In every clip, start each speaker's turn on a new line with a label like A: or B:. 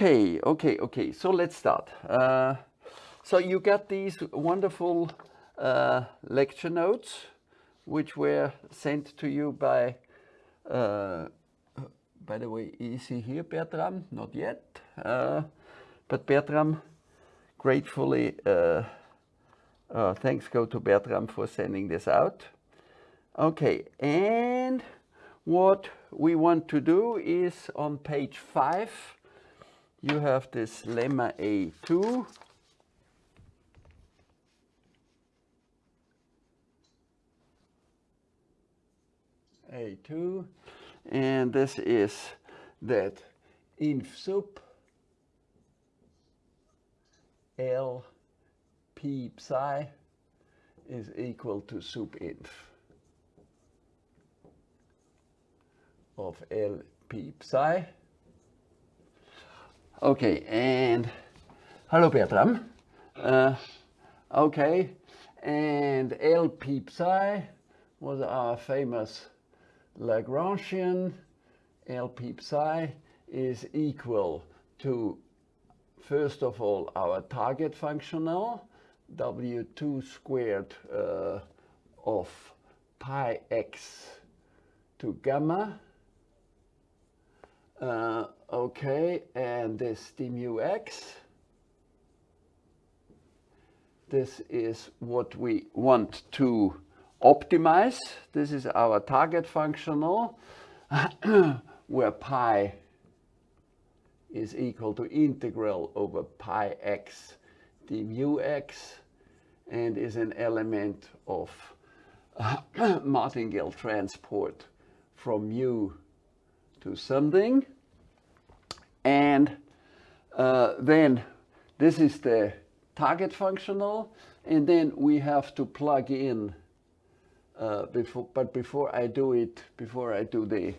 A: Okay, okay, okay. So let's start. Uh, so you got these wonderful uh, lecture notes, which were sent to you by, uh, by the way, is he here, Bertram? Not yet. Uh, but Bertram, gratefully, uh, uh, thanks go to Bertram for sending this out. Okay, and what we want to do is on page five, you have this lemma A2. A2, and this is that inf sup L p psi is equal to sup inf of L p psi. Okay, and hello Bertram. Uh, okay, and L psi was our famous Lagrangian. L psi is equal to, first of all, our target functional, W2 squared uh, of pi x to gamma uh, okay, and this d mu x. This is what we want to optimize. This is our target functional where pi is equal to integral over pi x d mu x and is an element of martingale transport from mu to something. And uh, then this is the target functional. And then we have to plug in, uh, before, but before I do it, before I do the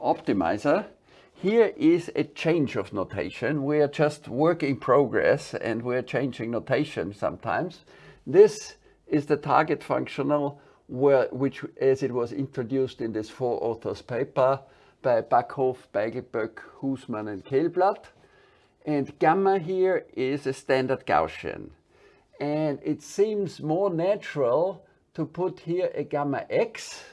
A: optimizer, here is a change of notation. We are just work in progress and we're changing notation sometimes. This is the target functional where, which as it was introduced in this four authors paper, by Backhoff, Beiglböck, Huesmann and Källblad. And gamma here is a standard Gaussian. And it seems more natural to put here a gamma x,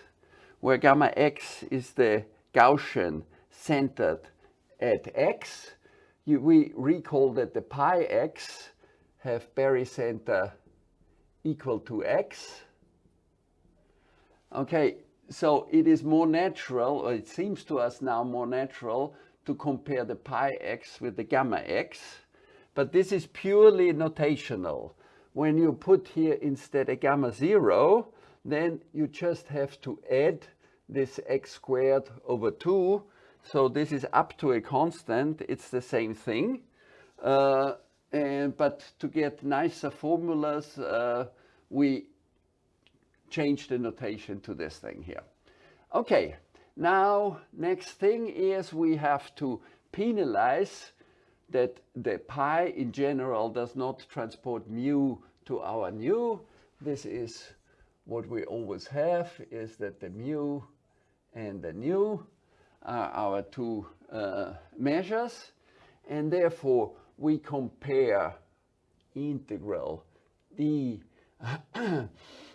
A: where gamma x is the Gaussian centered at x. You, we recall that the pi x have barycenter equal to x. Okay, so it is more natural, or it seems to us now more natural, to compare the pi x with the gamma x. But this is purely notational. When you put here instead a gamma 0, then you just have to add this x squared over 2. So this is up to a constant. It's the same thing. Uh, and, but to get nicer formulas, uh, we change the notation to this thing here. Okay, now next thing is we have to penalize that the pi in general does not transport mu to our nu. This is what we always have is that the mu and the nu are our two uh, measures and therefore we compare integral d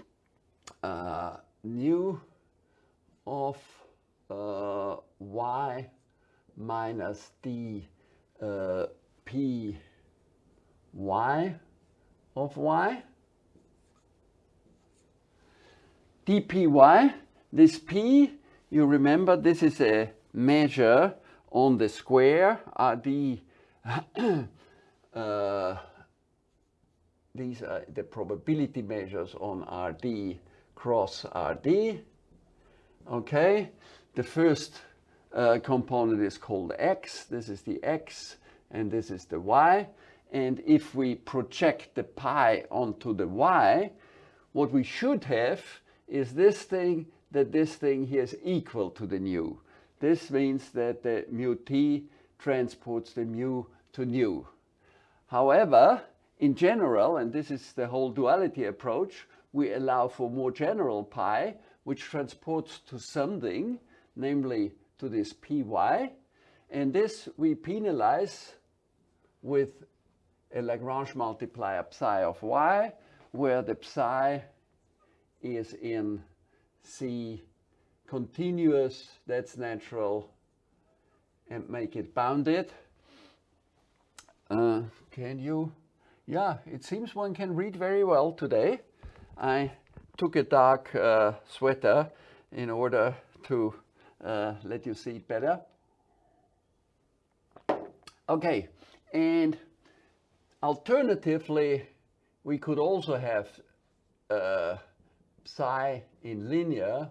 A: uh, nu of uh, y minus d uh, p y of y. dpy this p you remember this is a measure on the square rd uh, these are the probability measures on rd cross rd Okay, the first uh, component is called x. This is the x and this is the y. And if we project the pi onto the y, what we should have is this thing, that this thing here is equal to the nu. This means that the mu t transports the mu to nu. However, in general, and this is the whole duality approach, we allow for more general pi, which transports to something, namely to this py, and this we penalize with a Lagrange multiplier psi of y, where the psi is in C continuous, that's natural, and make it bounded. Uh, can you? Yeah, it seems one can read very well today. I took a dark uh, sweater in order to uh, let you see it better. Okay, and alternatively, we could also have uh, psi in linear,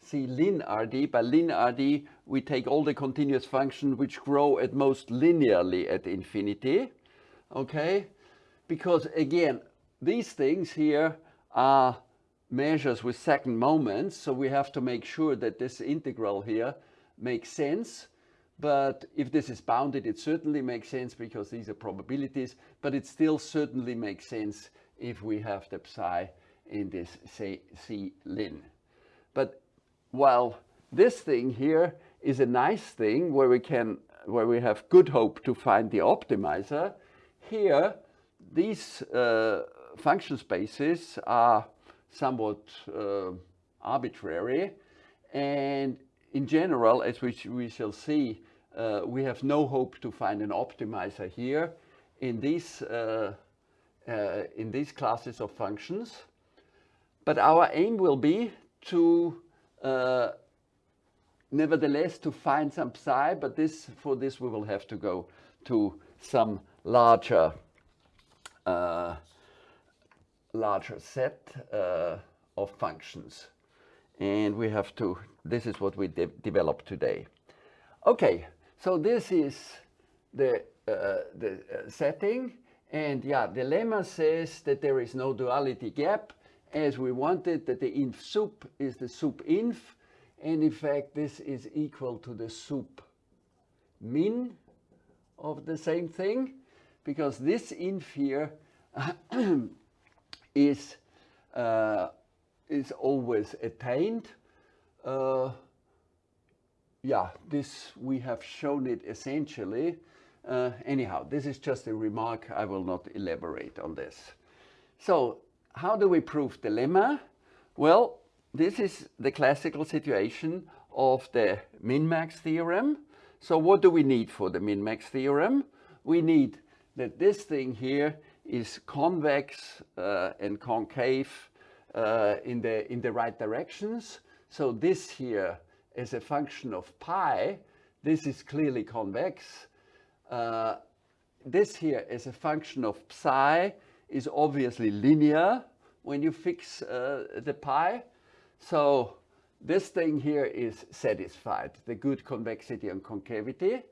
A: see lin RD. By lin RD, we take all the continuous functions which grow at most linearly at infinity. Okay, because again, these things here are measures with second moments, so we have to make sure that this integral here makes sense. But if this is bounded, it certainly makes sense because these are probabilities, but it still certainly makes sense if we have the psi in this say C lin. But while this thing here is a nice thing where we can where we have good hope to find the optimizer, here these uh, function spaces are somewhat uh, arbitrary. And in general as we, we shall see uh, we have no hope to find an optimizer here in these uh, uh, in these classes of functions. But our aim will be to, uh, nevertheless, to find some psi, but this, for this we will have to go to some larger, uh, larger set uh, of functions. And we have to, this is what we de develop today. Okay, so this is the, uh, the uh, setting. And yeah, the lemma says that there is no duality gap as we wanted that the inf sup is the sup inf and in fact this is equal to the sup min of the same thing because this inf here is uh, is always attained uh, yeah this we have shown it essentially uh, anyhow this is just a remark I will not elaborate on this so how do we prove the lemma? Well, this is the classical situation of the min-max theorem. So what do we need for the min-max theorem? We need that this thing here is convex uh, and concave uh, in, the, in the right directions. So this here is a function of pi. This is clearly convex. Uh, this here is a function of psi is obviously linear when you fix uh, the pi. So this thing here is satisfied, the good convexity and concavity.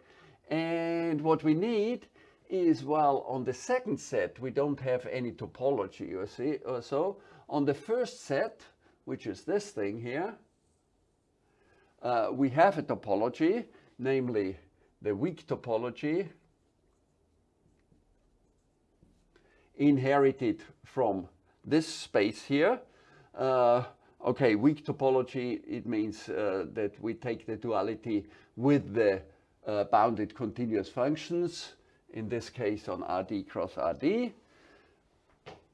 A: And what we need is, well, on the second set, we don't have any topology or, see, or so. On the first set, which is this thing here, uh, we have a topology, namely the weak topology inherited from this space here. Uh, okay, weak topology, it means uh, that we take the duality with the uh, bounded continuous functions, in this case on RD cross RD.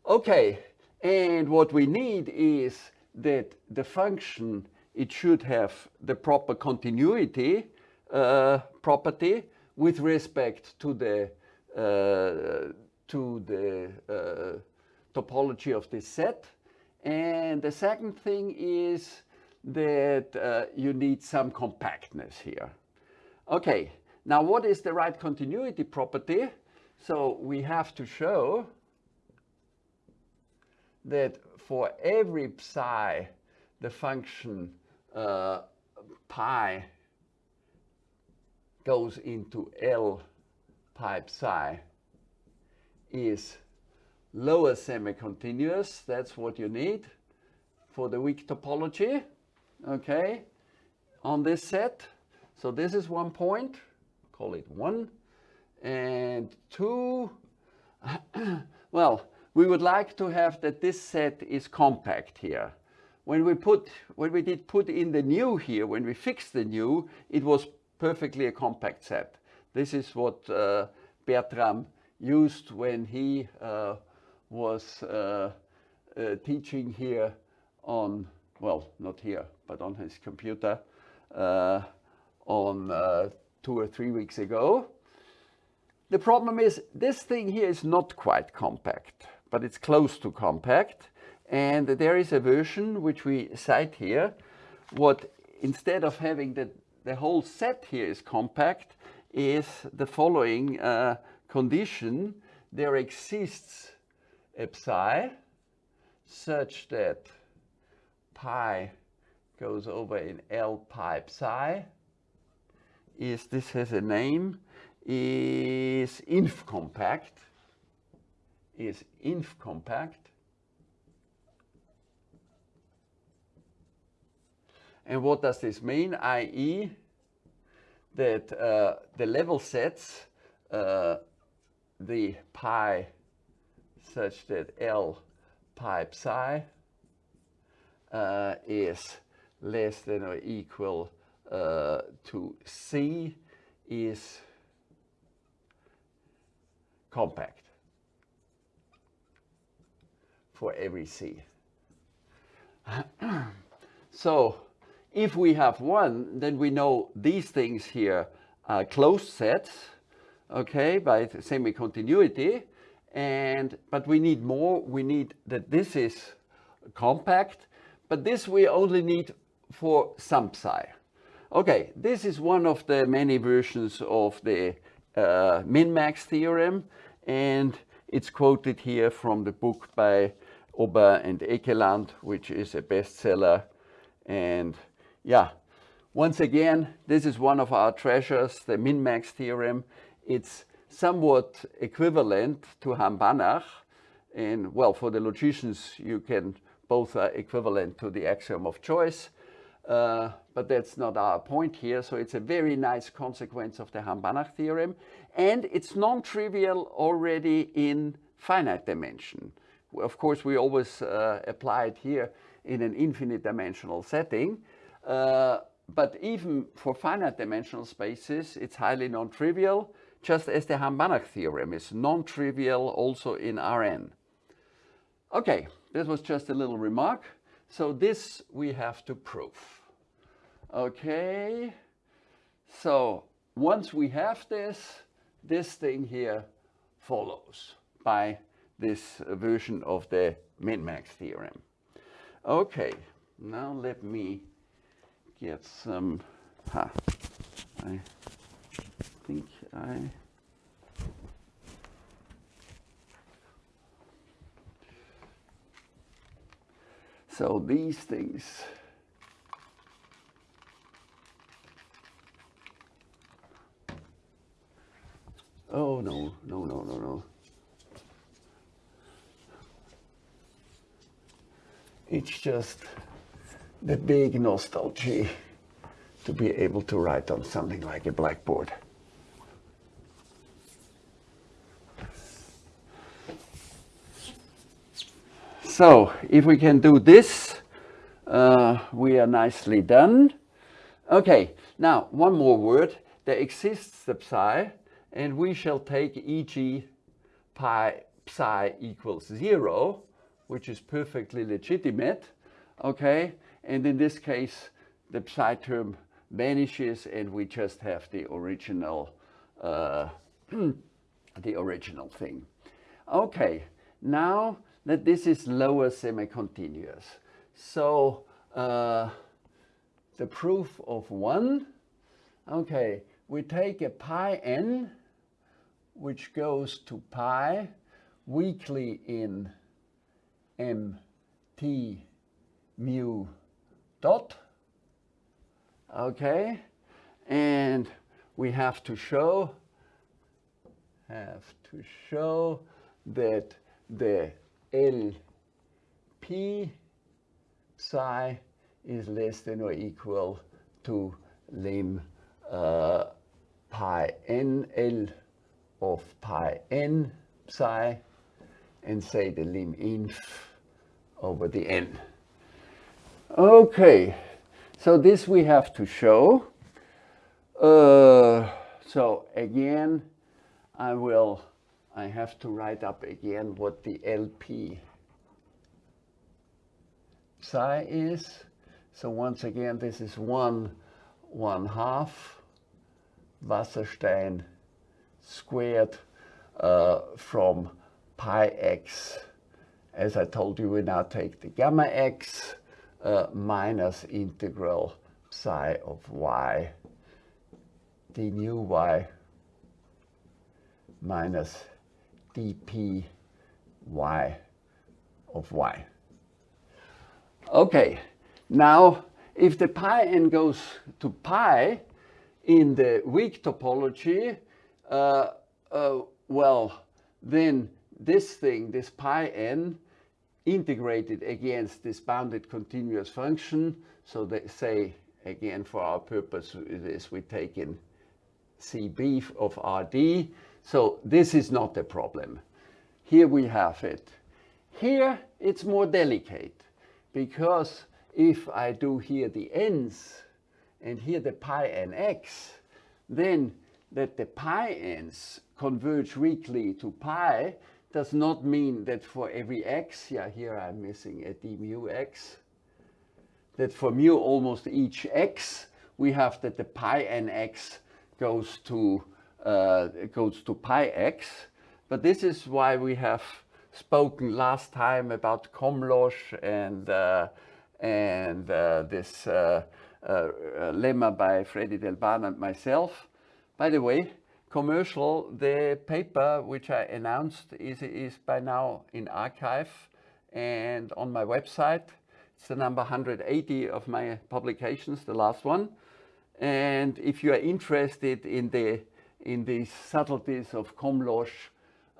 A: Okay, and what we need is that the function, it should have the proper continuity uh, property with respect to the uh, to the uh, topology of this set. And the second thing is that uh, you need some compactness here. Okay, now what is the right continuity property? So we have to show that for every psi, the function uh, pi goes into L pi psi is lower semi-continuous. That's what you need for the weak topology, okay, on this set. So this is one point, call it one. And two, well, we would like to have that this set is compact here. When we put, when we did put in the nu here, when we fixed the nu, it was perfectly a compact set. This is what uh, Bertram used when he uh, was uh, uh, teaching here on, well, not here, but on his computer uh, on uh, two or three weeks ago. The problem is this thing here is not quite compact, but it's close to compact. And there is a version which we cite here. What instead of having the, the whole set here is compact is the following uh, condition. There exists a psi such that pi goes over in L pi psi is, this has a name, is inf compact, is inf compact. And what does this mean? i.e. that uh, the level sets uh, the pi such that L pi psi uh, is less than or equal uh, to C is compact for every C. so if we have one, then we know these things here are closed sets, okay, by semi-continuity. And, but we need more, we need that this is compact, but this we only need for some psi. Okay, this is one of the many versions of the uh, min-max theorem, and it's quoted here from the book by Aubin and Ekeland, which is a bestseller. And yeah, once again, this is one of our treasures, the min-max theorem. It's somewhat equivalent to Hahn-Banach. And well, for the logicians, you can both are equivalent to the axiom of choice. Uh, but that's not our point here. So it's a very nice consequence of the Hahn-Banach theorem. And it's non-trivial already in finite dimension. Of course, we always uh, apply it here in an infinite dimensional setting. Uh, but even for finite dimensional spaces, it's highly non-trivial, just as the Hahn-Banach theorem is non-trivial also in Rn. Okay, this was just a little remark. So this we have to prove. Okay, so once we have this, this thing here follows by this version of the min-max theorem. Okay, now let me get some, ha, I think I, so these things, oh no, no, no, no, no. It's just the big nostalgia to be able to write on something like a blackboard. So if we can do this, uh, we are nicely done. Okay, now one more word. There exists the psi, and we shall take e.g. pi psi equals zero, which is perfectly legitimate, okay? And in this case, the psi term vanishes and we just have the original, uh, the original thing. Okay, now that this is lower semi-continuous. So uh, the proof of one, okay, we take a pi n, which goes to pi weakly in mt mu dot, okay, and we have to show, have to show that the LP psi is less than or equal to lim uh, pi n L of pi n psi and say the lim inf over the n. Okay, so this we have to show. Uh, so again, I will, I have to write up again what the LP psi is. So once again, this is one, one half Wasserstein squared uh, from pi x. As I told you, we now take the gamma x uh, minus integral psi of y d nu y minus dp y of y. Okay, now if the pi n goes to pi in the weak topology, uh, uh, well, then this thing, this pi n, integrated against this bounded continuous function. So they say, again, for our purpose, this we take in CB of RD. So this is not a problem. Here we have it. Here it's more delicate because if I do here the n's and here the pi nx, then that the pi n's converge weakly to pi does not mean that for every x, yeah, here I'm missing a d mu x, that for mu almost each x, we have that the pi nx goes to, uh, goes to pi x. But this is why we have spoken last time about Komlós and, uh, and uh, this uh, uh, lemma by Freddy Delbaen and myself. By the way, commercial, the paper which I announced is, is by now in arXiv and on my website. It's the number 180 of my publications, the last one. And if you are interested in the in the subtleties of Komlós,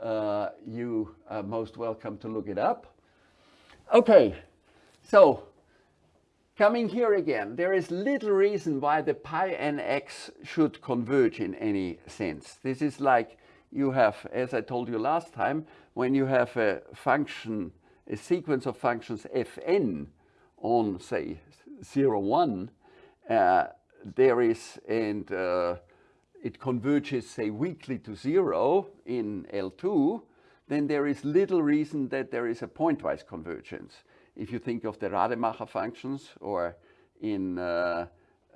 A: uh, you are most welcome to look it up. Okay, so Coming here again, there is little reason why the pi nx should converge in any sense. This is like you have, as I told you last time, when you have a function, a sequence of functions fn on, say, 0, 1, uh, there is, and uh, it converges, say, weakly to 0 in L2, then there is little reason that there is a pointwise convergence if you think of the Rademacher functions or in uh,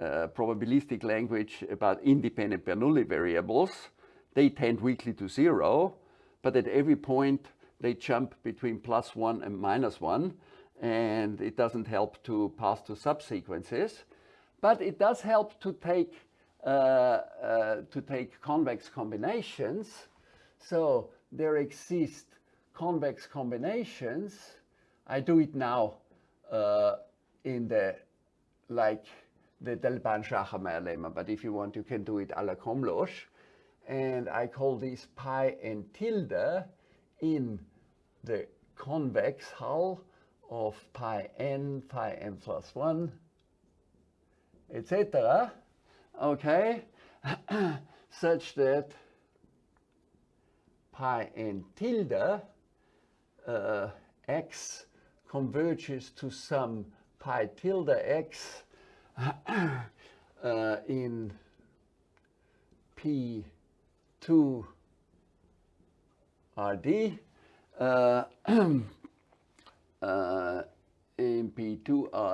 A: uh, probabilistic language about independent Bernoulli variables, they tend weakly to zero, but at every point they jump between plus one and minus one, and it doesn't help to pass to subsequences, but it does help to take uh, uh, to take convex combinations. So there exist convex combinations I do it now uh, in the, like the Delbaen-Schachermayer lemma, but if you want, you can do it a la Komlós. And I call this pi n tilde in the convex hull of pi n, pi n plus 1, etc. Okay, such that pi n tilde uh, x converges to some pi tilde x uh, in P2 RD uh, uh, in P2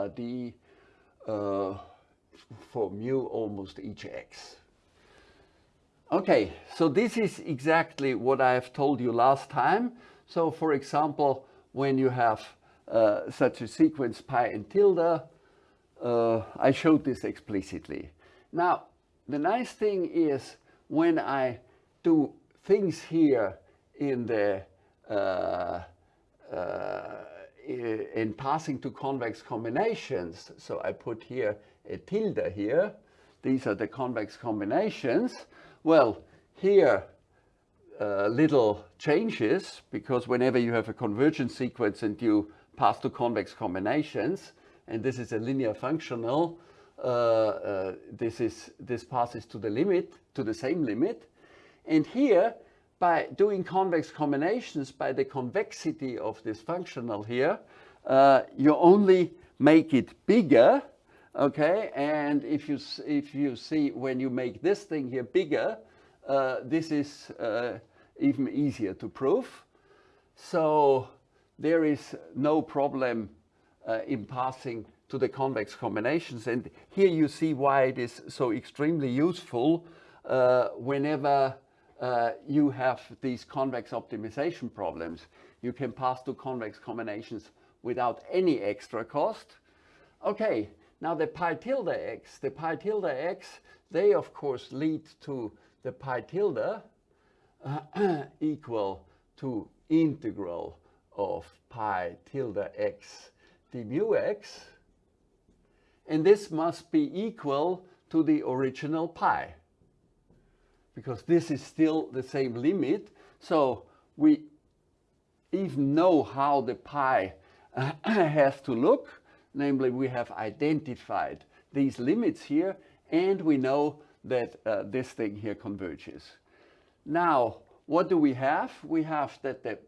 A: RD uh, for mu almost each x. Okay, so this is exactly what I have told you last time. So for example, when you have uh, such a sequence pi and tilde. Uh, I showed this explicitly. Now, the nice thing is when I do things here in the uh, uh, in passing to convex combinations, so I put here a tilde here, these are the convex combinations. Well, here uh, little changes because whenever you have a convergence sequence and you pass to convex combinations, and this is a linear functional, uh, uh, this, is, this passes to the limit, to the same limit. And here, by doing convex combinations, by the convexity of this functional here, uh, you only make it bigger, okay? And if you, if you see when you make this thing here bigger, uh, this is uh, even easier to prove. So there is no problem uh, in passing to the convex combinations. And here you see why it is so extremely useful uh, whenever uh, you have these convex optimization problems. You can pass to convex combinations without any extra cost. Okay, now the pi tilde x, the pi tilde x, they of course lead to the pi tilde uh, equal to integral of pi tilde x d mu x. And this must be equal to the original pi because this is still the same limit. So we even know how the pi has to look. Namely, we have identified these limits here and we know that uh, this thing here converges. Now, what do we have? We have that the,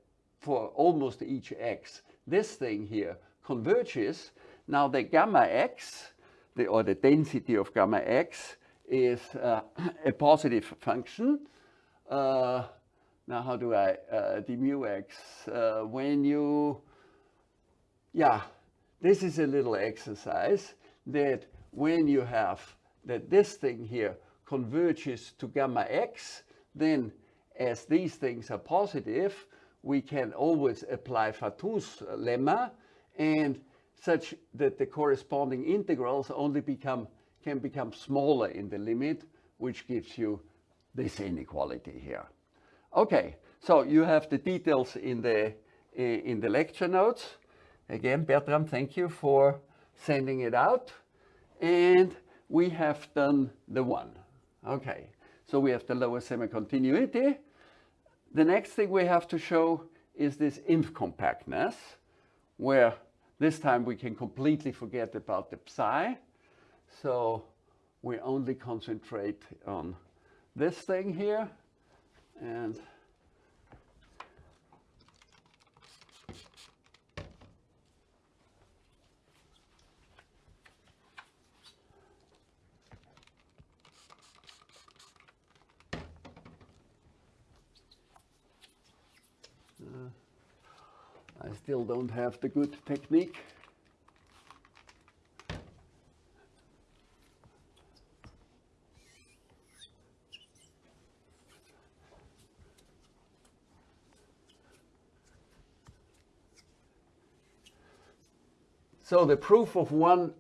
A: for almost each x, this thing here converges. Now the gamma x, the, or the density of gamma x, is uh, a positive function. Uh, now how do I, uh, mu x, uh, when you, yeah, this is a little exercise that when you have that this thing here converges to gamma x, then as these things are positive, we can always apply Fatou's lemma and such that the corresponding integrals only become can become smaller in the limit, which gives you this inequality here. Okay, so you have the details in the eh, in the lecture notes. Again, Bertram, thank you for sending it out. And we have done the one. Okay, so we have the lower semi-continuity. The next thing we have to show is this inf compactness, where this time we can completely forget about the psi. So we only concentrate on this thing here. And Still don't have the good technique. So the proof of one,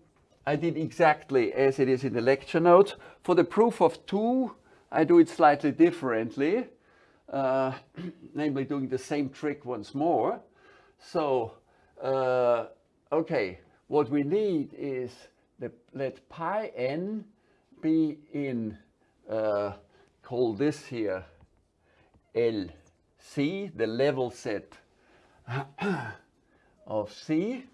A: I did exactly as it is in the lecture notes. For the proof of two, I do it slightly differently, uh, namely doing the same trick once more. So, uh, okay, what we need is the, let pi n be in, uh, call this here LC, the level set of C.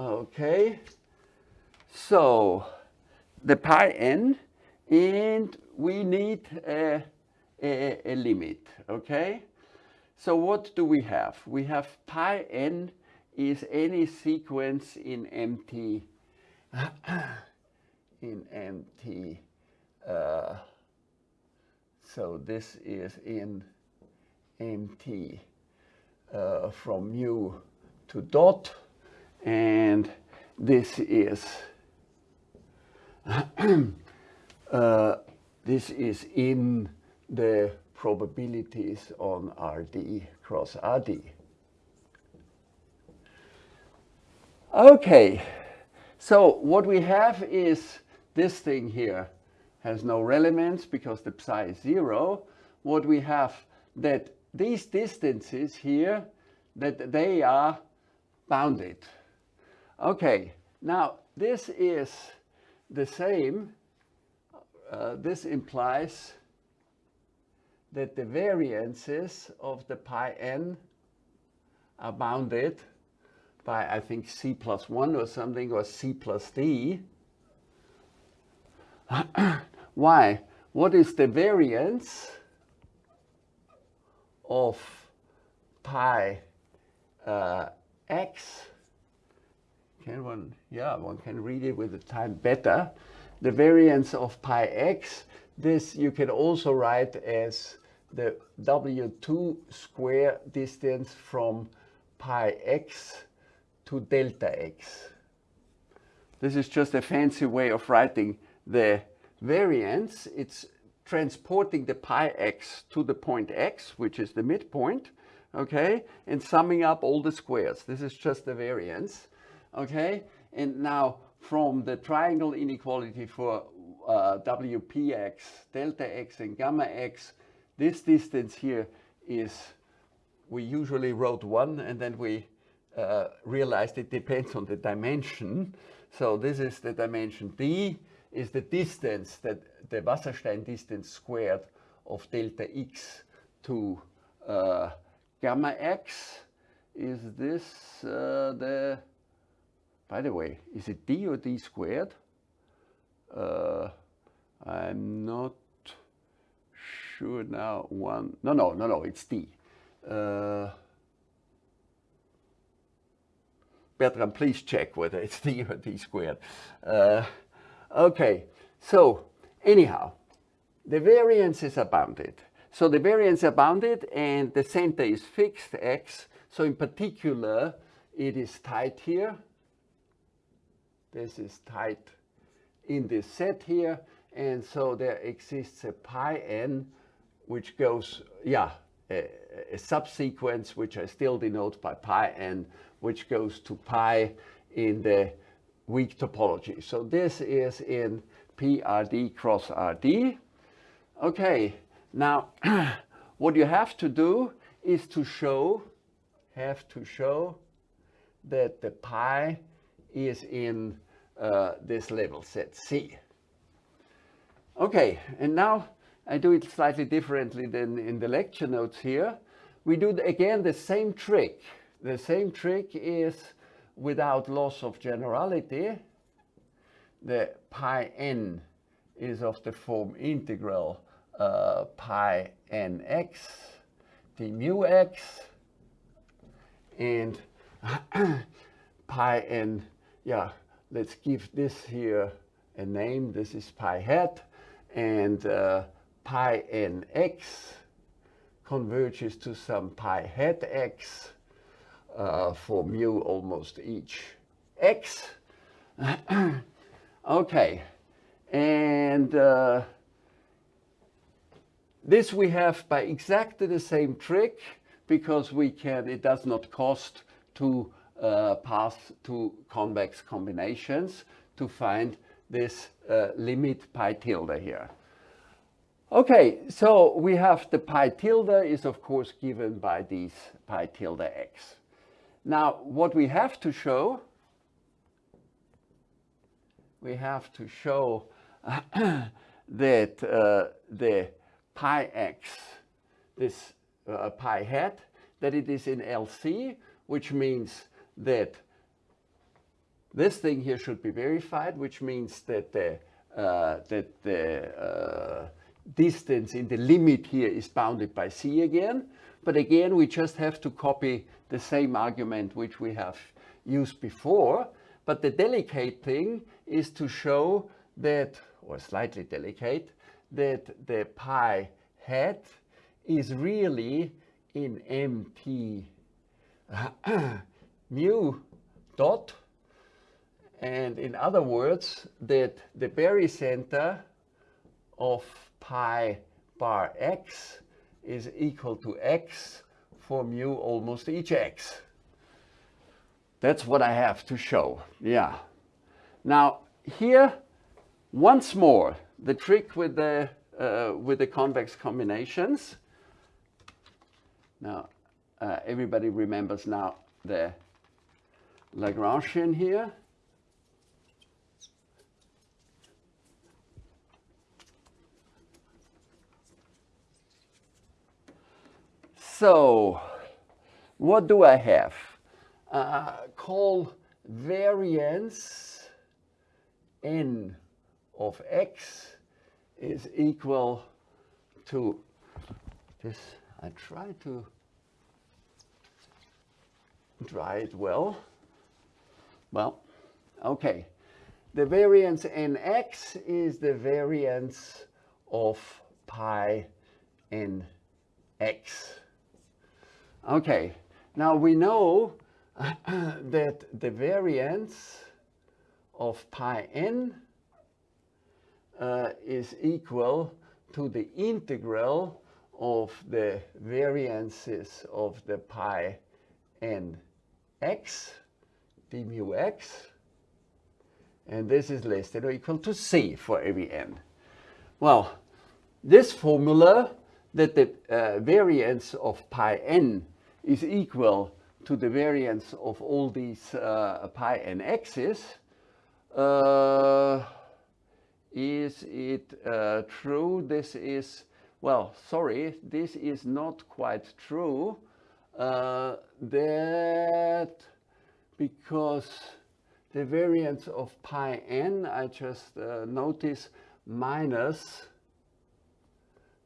A: Okay, so the pi n, and we need a, a, a, limit, okay? So what do we have? We have pi n is any sequence in MT, in MT. Uh, so this is in MT uh, from mu to dot and this is uh, this is in the probabilities on RD cross RD. Okay, so what we have is this thing here has no relevance because the psi is zero. What we have that these distances here, that they are bounded. Okay, now this is the same. Uh, this implies that the variances of the pi n are bounded by, I think, c plus 1 or something, or c plus d. Why? What is the variance of pi uh, x can one, yeah, one can read it with the time better. The variance of pi x, this you can also write as the W2 square distance from pi x to delta x. This is just a fancy way of writing the variance. It's transporting the pi x to the point x, which is the midpoint, okay, and summing up all the squares. This is just the variance, okay? And now from the triangle inequality for uh, WPX, delta x and gamma x, this distance here is, we usually wrote one and then we uh, realized it depends on the dimension. So this is the dimension d is the distance that the Wasserstein distance squared of delta x to uh, gamma x. Is this uh, the, by the way, is it d or d squared? Uh, I'm not sure now. One, no, no, no, no, it's d. Uh, Bertram, please check whether it's d or d squared. Uh, okay, so anyhow, the variances are bounded. So the variance are bounded and the center is fixed, x. So in particular, it is tight here. This is tight in this set here. And so there exists a pi n, which goes, yeah, a, a subsequence, which I still denote by pi n, which goes to pi in the weak topology. So this is in PRD cross RD. Okay, now what you have to do is to show, have to show that the pi is in uh, this level set C. Okay, and now I do it slightly differently than in the lecture notes here. We do again the same trick. The same trick is without loss of generality. The pi n is of the form integral uh, pi nx d mu x and pi n, yeah, let's give this here a name. This is pi hat and uh, pi nx converges to some pi hat x uh, for mu almost each x. okay, and uh, this we have by exactly the same trick because we can, it does not cost to pass to convex combinations to find this uh, limit pi tilde here. Okay, so we have the pi tilde is of course given by these pi tilde x. Now what we have to show, we have to show that uh, the pi x, this uh, pi hat, that it is in LC, which means that this thing here should be verified, which means that the, uh, that the uh, distance in the limit here is bounded by c again. But again, we just have to copy the same argument which we have used before. But the delicate thing is to show that, or slightly delicate, that the pi hat is really in mt mu dot. And in other words, that the barycenter of pi bar x is equal to x for mu almost each x. That's what I have to show, yeah. Now here, once more, the trick with the, uh, with the convex combinations. Now, uh, everybody remembers now the Lagrangian here. So, what do I have? Uh, call variance n of x is equal to this. I try to draw it well. Well, Okay, the variance nx is the variance of pi nx. Okay, now we know that the variance of pi n uh, is equal to the integral of the variances of the pi n x d mu x and this is less than or equal to c for every n. Well, this formula that the uh, variance of pi n is equal to the variance of all these uh, pi n x's, uh, is it uh, true? This is, well, sorry, this is not quite true. Uh, that because the variance of pi n, I just uh, notice minus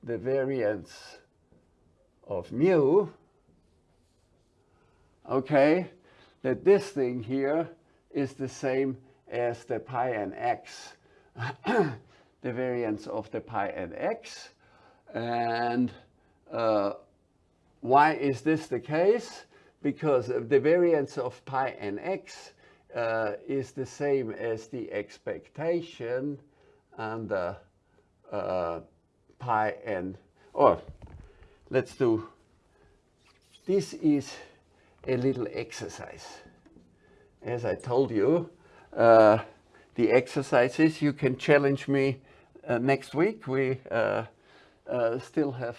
A: the variance of mu, okay, that this thing here is the same as the pi n x, the variance of the pi n x. And uh, why is this the case? Because the variance of pi n x uh, is the same as the expectation under uh, pi n, or let's do, this is a little exercise. As I told you, uh, the exercises, you can challenge me uh, next week. We uh, uh, still have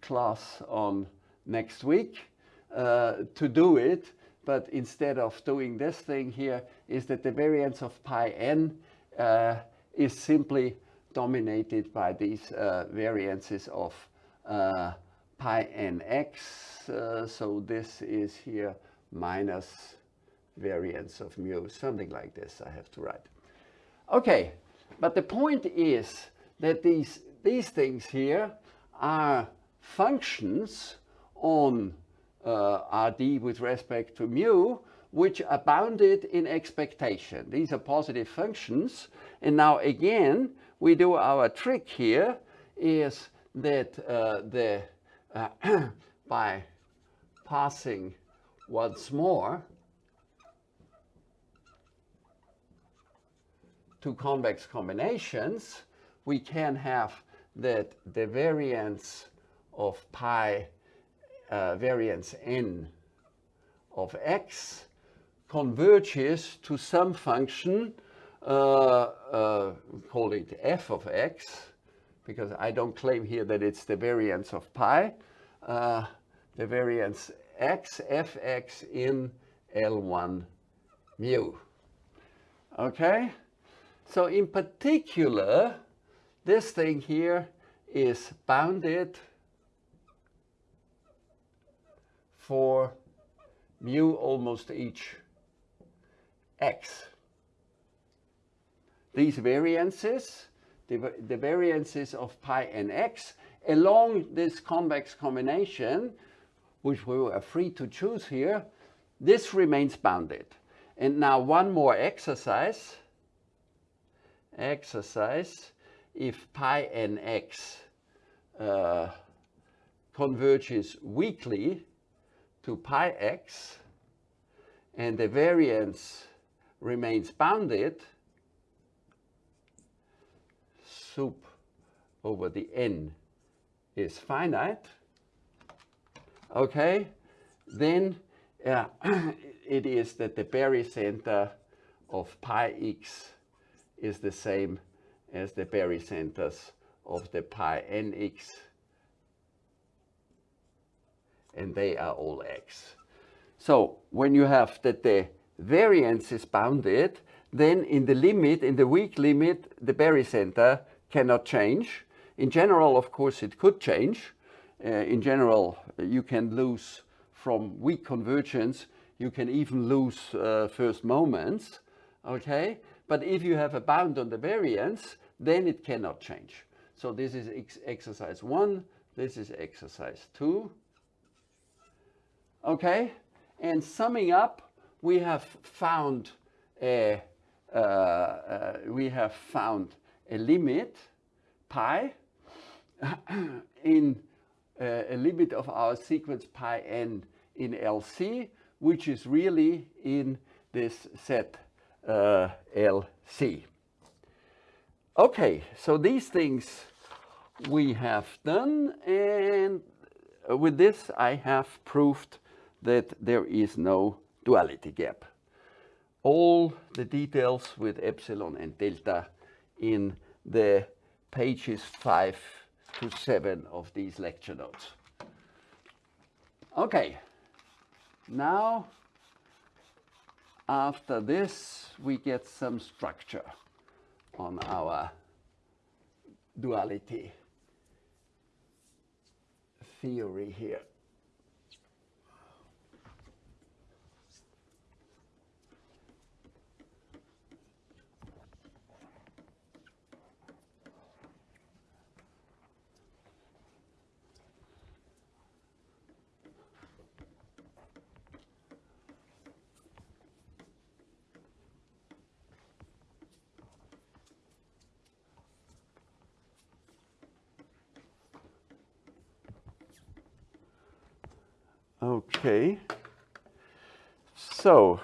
A: class on next week to do it but instead of doing this thing here is that the variance of pi n uh, is simply dominated by these uh, variances of uh, pi nx. Uh, so this is here minus variance of mu, something like this I have to write. Okay, but the point is that these, these things here are functions on uh, Rd with respect to mu, which are bounded in expectation. These are positive functions. And now again, we do our trick here is that uh, the uh, by passing once more to convex combinations, we can have that the variance of pi uh, variance n of x converges to some function, uh, uh, call it f of x, because I don't claim here that it's the variance of pi, uh, the variance x, fx in L1 mu. Okay? So in particular, this thing here is bounded for mu almost each x. These variances, the, the variances of pi and x, along this convex combination, which we are free to choose here, this remains bounded. And now one more exercise. Exercise, if pi and x uh, converges weakly, to pi x and the variance remains bounded, sup over the n is finite, okay, then uh, it is that the barycenter of pi x is the same as the barycenters of the pi nx and they are all x. So when you have that the variance is bounded, then in the limit, in the weak limit, the barycenter cannot change. In general, of course, it could change. Uh, in general, you can lose from weak convergence, you can even lose uh, first moments, okay? But if you have a bound on the variance, then it cannot change. So this is ex exercise one, this is exercise two. Okay, and summing up, we have found a uh, uh, we have found a limit pi in uh, a limit of our sequence pi n in LC, which is really in this set uh, LC. Okay, so these things we have done and with this I have proved that there is no duality gap. All the details with epsilon and delta in the pages 5 to 7 of these lecture notes. Okay, now after this we get some structure on our duality theory here. Okay. So,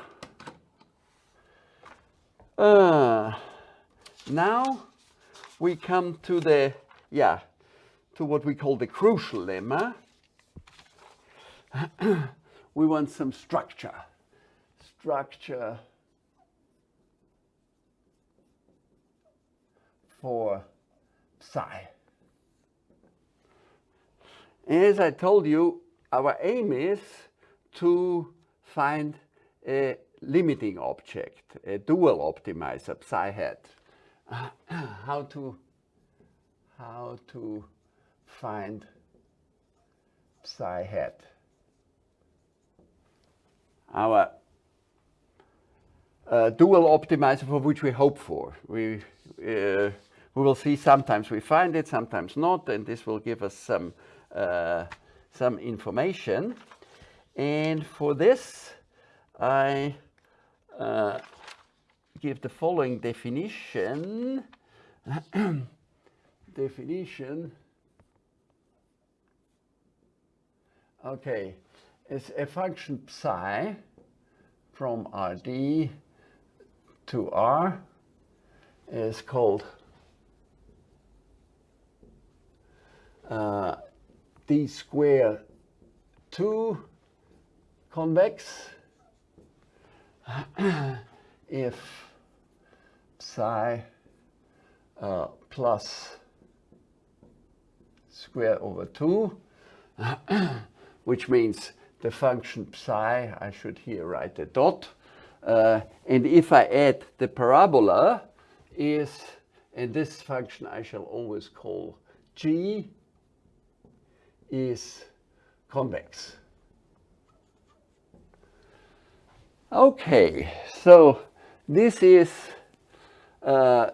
A: uh, now we come to the, yeah, to what we call the crucial lemma. we want some structure. Structure for psi. As I told you, our aim is to find a limiting object, a dual optimizer, psi hat. how to how to find psi hat. Our uh, dual optimizer for which we hope for. We, uh, we will see sometimes we find it, sometimes not, and this will give us some uh, some information. And for this, I uh, give the following definition. definition. Okay, it's a function psi from Rd to R is called uh, d square 2 convex. If psi uh, plus square over 2 which means the function psi, I should here write a dot, uh, and if I add the parabola is, and this function I shall always call g, is convex. Okay, so this is, uh,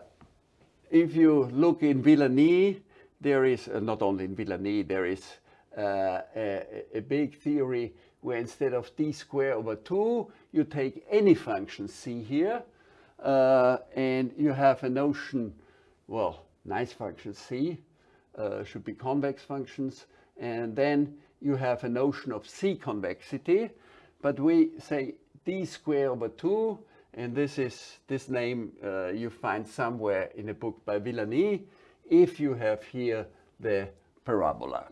A: if you look in Villani, there is, uh, not only in Villani, there is uh, a, a, big theory where instead of d square over 2, you take any function c here, uh, and you have a notion, well, nice function c, uh, should be convex functions, and then you have a notion of C convexity, but we say d square over 2, and this is this name uh, you find somewhere in a book by Villani, if you have here the parabola.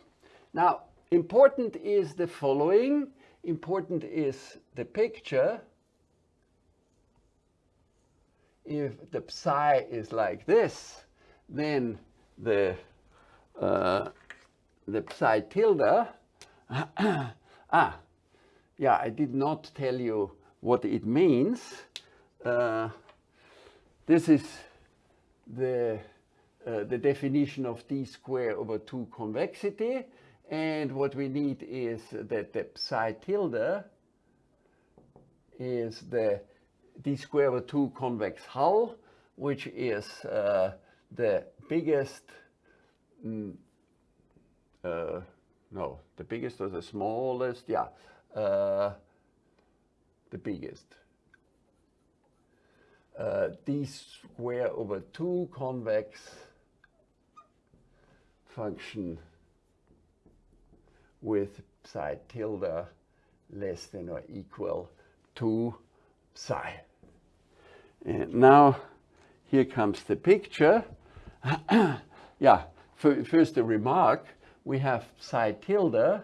A: Now, important is the following. Important is the picture. If the psi is like this, then the uh, the psi tilde. ah, yeah, I did not tell you what it means. Uh, this is the, uh, the definition of d square over 2 convexity. And what we need is that the psi tilde is the d square over 2 convex hull, which is uh, the biggest mm, uh, no, the biggest or the smallest, yeah, uh, the biggest. uh, d square over 2 convex function with psi tilde less than or equal to psi. And now here comes the picture. yeah, first a remark. We have psi tilde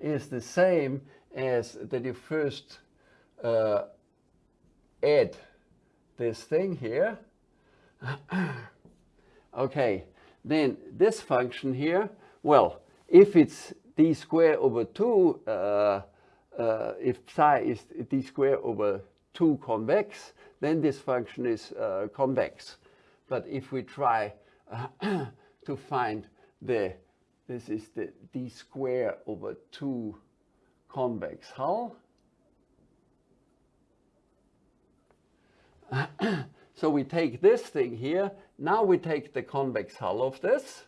A: is the same as that you first uh, add this thing here. okay, then this function here, well, if it's d square over 2, uh, uh, if psi is d square over 2 convex, then this function is uh, convex. But if we try to find the, this is the d square over 2 convex hull. so we take this thing here. Now we take the convex hull of this,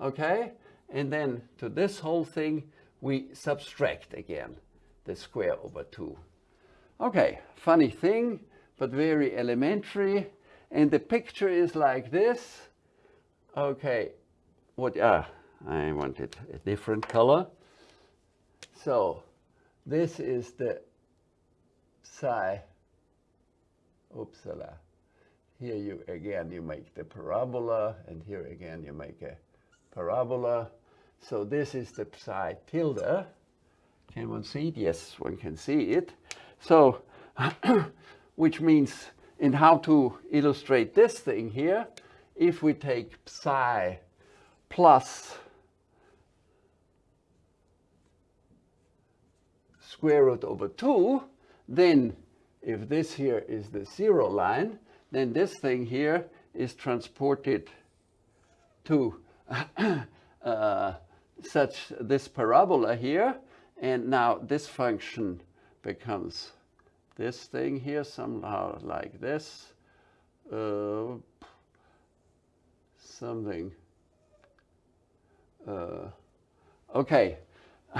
A: okay? And then to this whole thing, we subtract again the square over 2. Okay, funny thing, but very elementary. And the picture is like this. Okay, what, ah, I wanted a different color. So this is the psi, upsala. Here you, again, you make the parabola, and here again you make a parabola. So this is the psi tilde. Can one see it? Yes, one can see it. So, which means, in how to illustrate this thing here, if we take psi plus square root over 2, then if this here is the zero line, then this thing here is transported to uh, such this parabola here. And now this function becomes this thing here somehow like this. Uh, something. Uh, okay.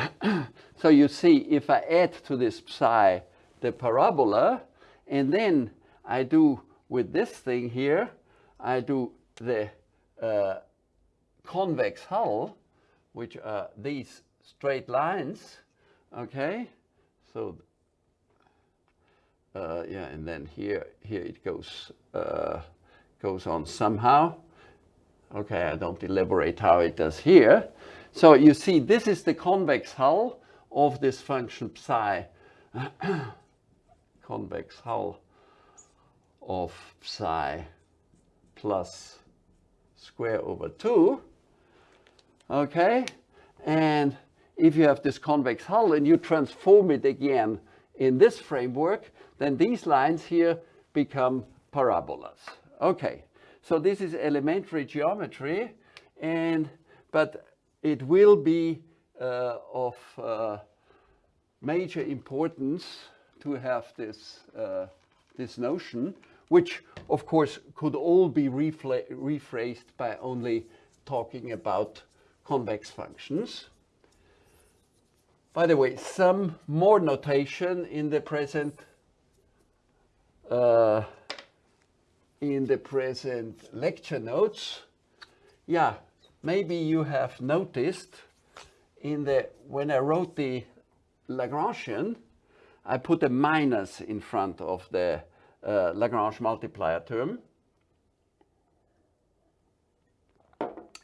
A: so you see, if I add to this psi the parabola, and then I do with this thing here, I do the uh, convex hull, which are these straight lines, okay? So, uh, yeah, and then here, here it goes, uh, goes on somehow. Okay, I don't elaborate how it does here. So you see, this is the convex hull of this function psi, convex hull of psi plus square over 2. Okay, and if you have this convex hull and you transform it again in this framework, then these lines here become parabolas. Okay, so this is elementary geometry, and but it will be uh, of uh, major importance to have this, uh, this notion, which of course could all be rephrased by only talking about convex functions. By the way, some more notation in the present uh, in the present lecture notes. Yeah, maybe you have noticed in the when I wrote the Lagrangian, I put a minus in front of the uh, Lagrange multiplier term.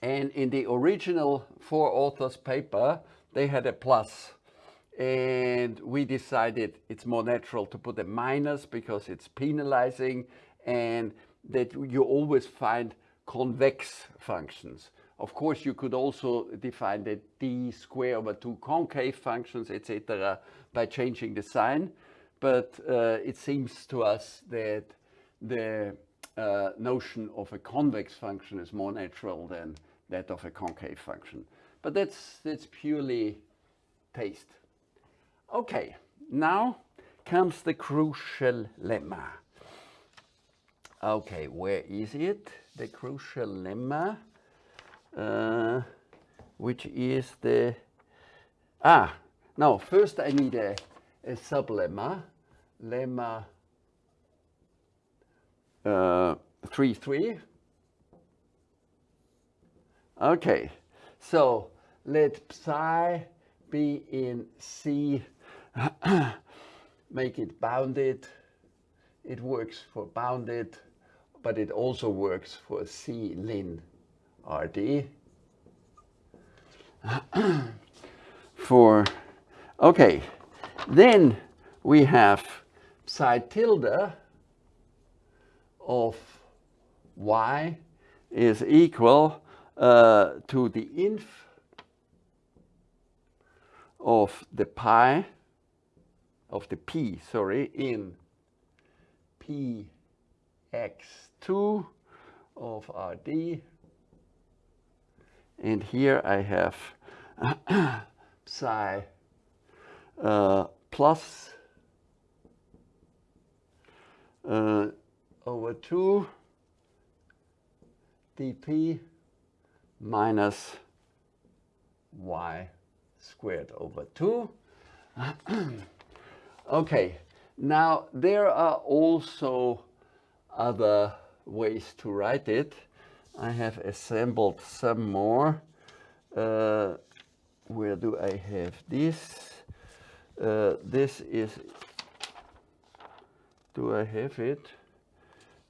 A: And in the original four authors paper, they had a plus. And we decided it's more natural to put a minus because it's penalizing and that you always find convex functions. Of course, you could also define the d square over 2 concave functions, etc., by changing the sign. But uh, it seems to us that the uh, notion of a convex function is more natural than that of a concave function. But that's, that's purely taste. Okay, now comes the crucial lemma. Okay, where is it? The crucial lemma, uh, which is the, ah, now first I need a, a sublemma, lemma uh, 3, 3. Okay, so let psi be in C, make it bounded. It works for bounded, but it also works for C lin RD. for, okay, then we have psi tilde of y is equal uh, to the inf of the pi, of the p, sorry, in px2 of rd. And here I have psi uh, plus uh, over 2 dp minus y squared over 2. okay, now there are also other ways to write it. I have assembled some more. Uh, where do I have this? Uh, this is, do I have it?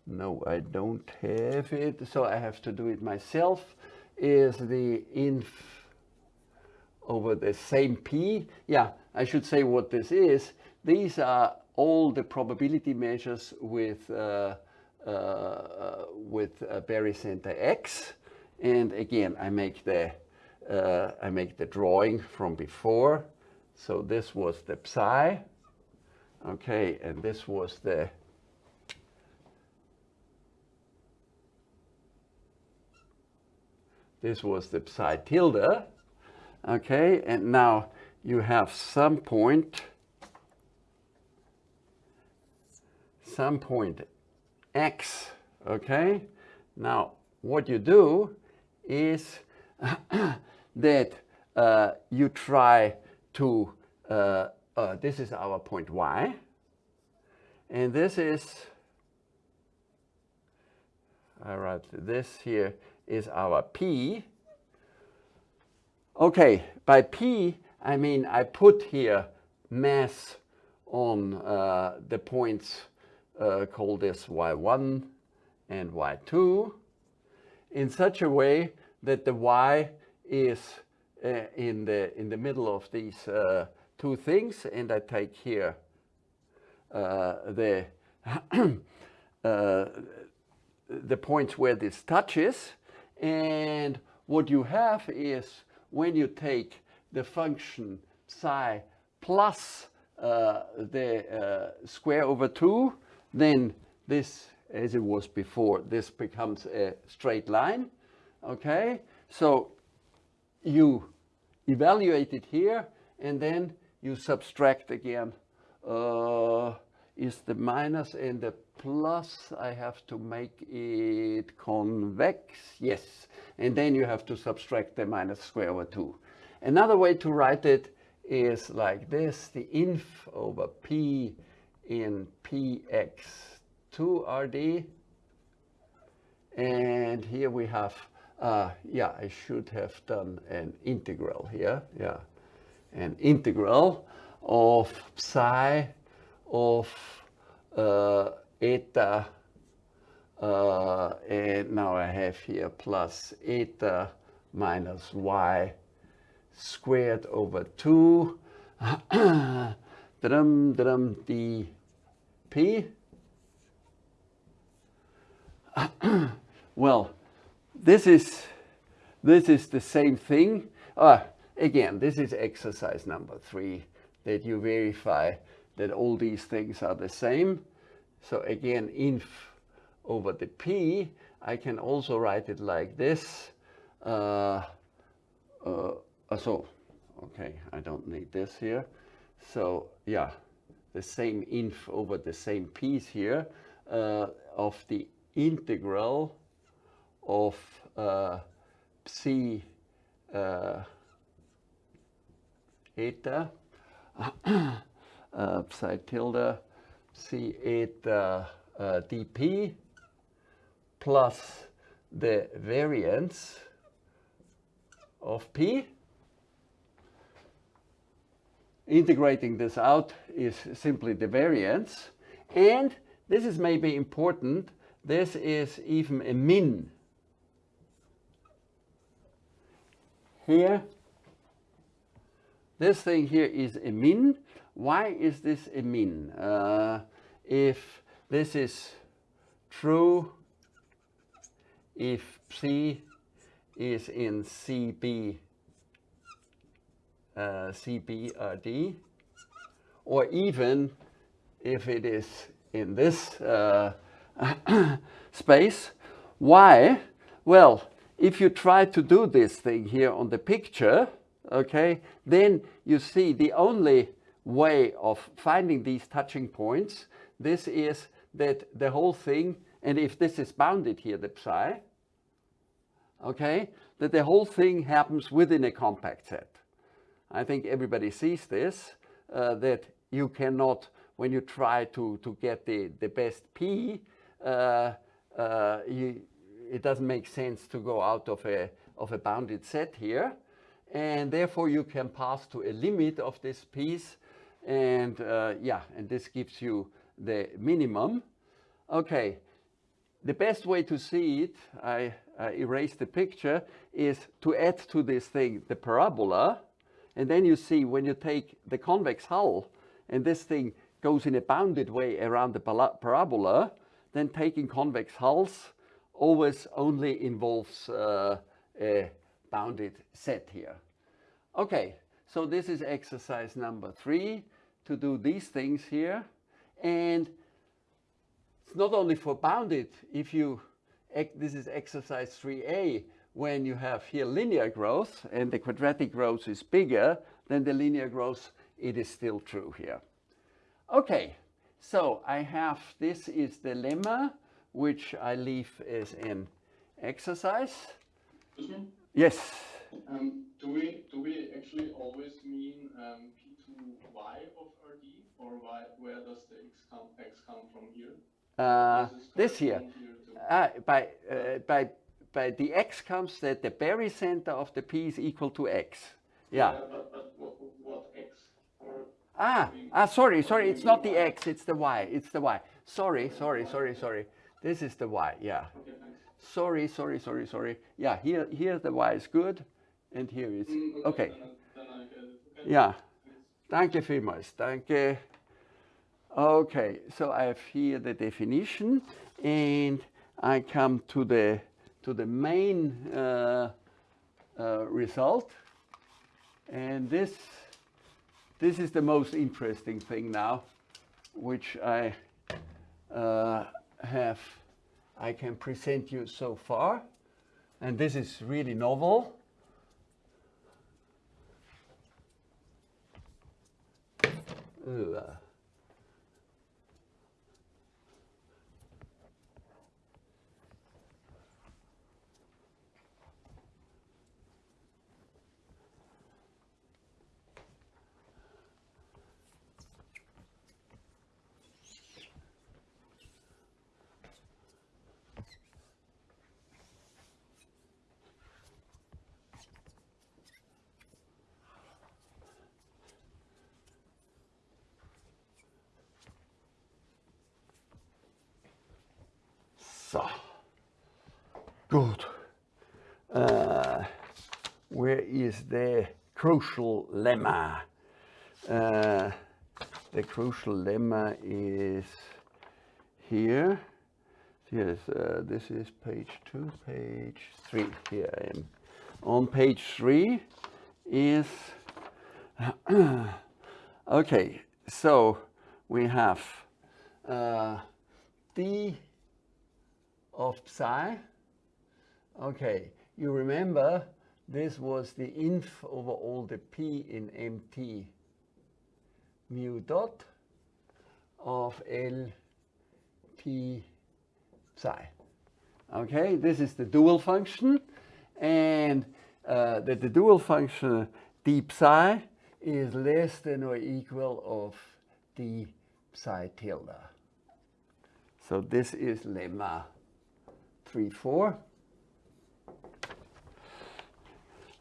A: No, I don't have it, so I have to do it myself. Is the inf over the same p? Yeah, I should say what this is. These are all the probability measures with uh, with uh, barycenter X. And again, I make the uh, I make the drawing from before. So this was the psi. Okay, and this was the This was the psi tilde. Okay, and now you have some point, some point x. Okay, now what you do is that uh, you try to, uh, uh, this is our point y, and this is, I write this here is our P. Okay, by P, I mean I put here mass on uh, the points uh, called this y1 and y2 in such a way that the y is uh, in the in the middle of these uh, two things and I take here uh, the uh, the points where this touches and what you have is when you take the function psi plus uh, the uh, square over 2, then this, as it was before, this becomes a straight line. Okay, so you evaluate it here and then you subtract again uh, is the minus and the plus, I have to make it convex, yes. And then you have to subtract the minus square over 2. Another way to write it is like this, the inf over p in px2rd. And here we have, uh, yeah, I should have done an integral here, yeah. An integral of psi of uh, eta uh, and now I have here plus eta minus y squared over 2 drum drum dp well this is this is the same thing uh, again this is exercise number three that you verify that all these things are the same. So again, inf over the p, I can also write it like this. Uh, uh, so, okay, I don't need this here. So yeah, the same inf over the same piece here uh, of the integral of uh, psi uh, eta uh, psi tilde C8 uh, uh, dp plus the variance of p. Integrating this out is simply the variance. And this is maybe important. This is even a min. Here, this thing here is a min. Why is this a min? Uh, if this is true, if C is in CB, CBRD, or even if it is in this uh, space. Why? Well, if you try to do this thing here on the picture, okay, then you see the only way of finding these touching points, this is that the whole thing, and if this is bounded here, the psi, okay, that the whole thing happens within a compact set. I think everybody sees this, uh, that you cannot, when you try to, to get the, the best P, uh, uh, you, it doesn't make sense to go out of a, of a bounded set here. And therefore you can pass to a limit of this piece. And uh, yeah, and this gives you the minimum. Okay, the best way to see it, I, I erased the picture, is to add to this thing the parabola. And then you see when you take the convex hull and this thing goes in a bounded way around the parabola, then taking convex hulls always only involves uh, a bounded set here. Okay, so this is exercise number three to do these things here. And it's not only for bounded, if you, this is exercise 3a, when you have here linear growth and the quadratic growth is bigger than the linear growth, it is still true here. Okay, so I have, this is the lemma, which I leave as an exercise. Yes.
B: Um, do we do we actually always mean um, P2y of RD, or y, where does the x come, x come from here?
A: Uh, this here. Uh, by, uh, by, by the x comes that the barycenter of the P is equal to x. Yeah.
B: yeah but, but what, what x?
A: Ah, ah, sorry, sorry, it's not the x, it's the y, it's the y. Sorry, sorry, sorry, sorry. This is the y, yeah.
B: Okay.
A: Sorry, sorry, sorry, sorry. Yeah, here, here the y is good, and here is,
B: Mm,
A: okay.
B: Then, I- then I get it. Okay.
A: Yeah. Danke vielmals. Danke. Okay, so I have here the definition, and I come to the to the main uh, uh, result, and this this is the most interesting thing now, which I uh, have I can present you so far, and this is really novel. Ugh. So, good. Uh, where is the crucial lemma? Uh, the crucial lemma is here. Yes, uh, this is page two, page three. Here I am. On page three is okay. So we have uh, d of psi. Okay, you remember this was the inf over all the p in mt mu dot of L p psi. Okay, this is the dual function and uh, that the dual function d psi is less than or equal of d psi tilde. So this is lemma 3, 4.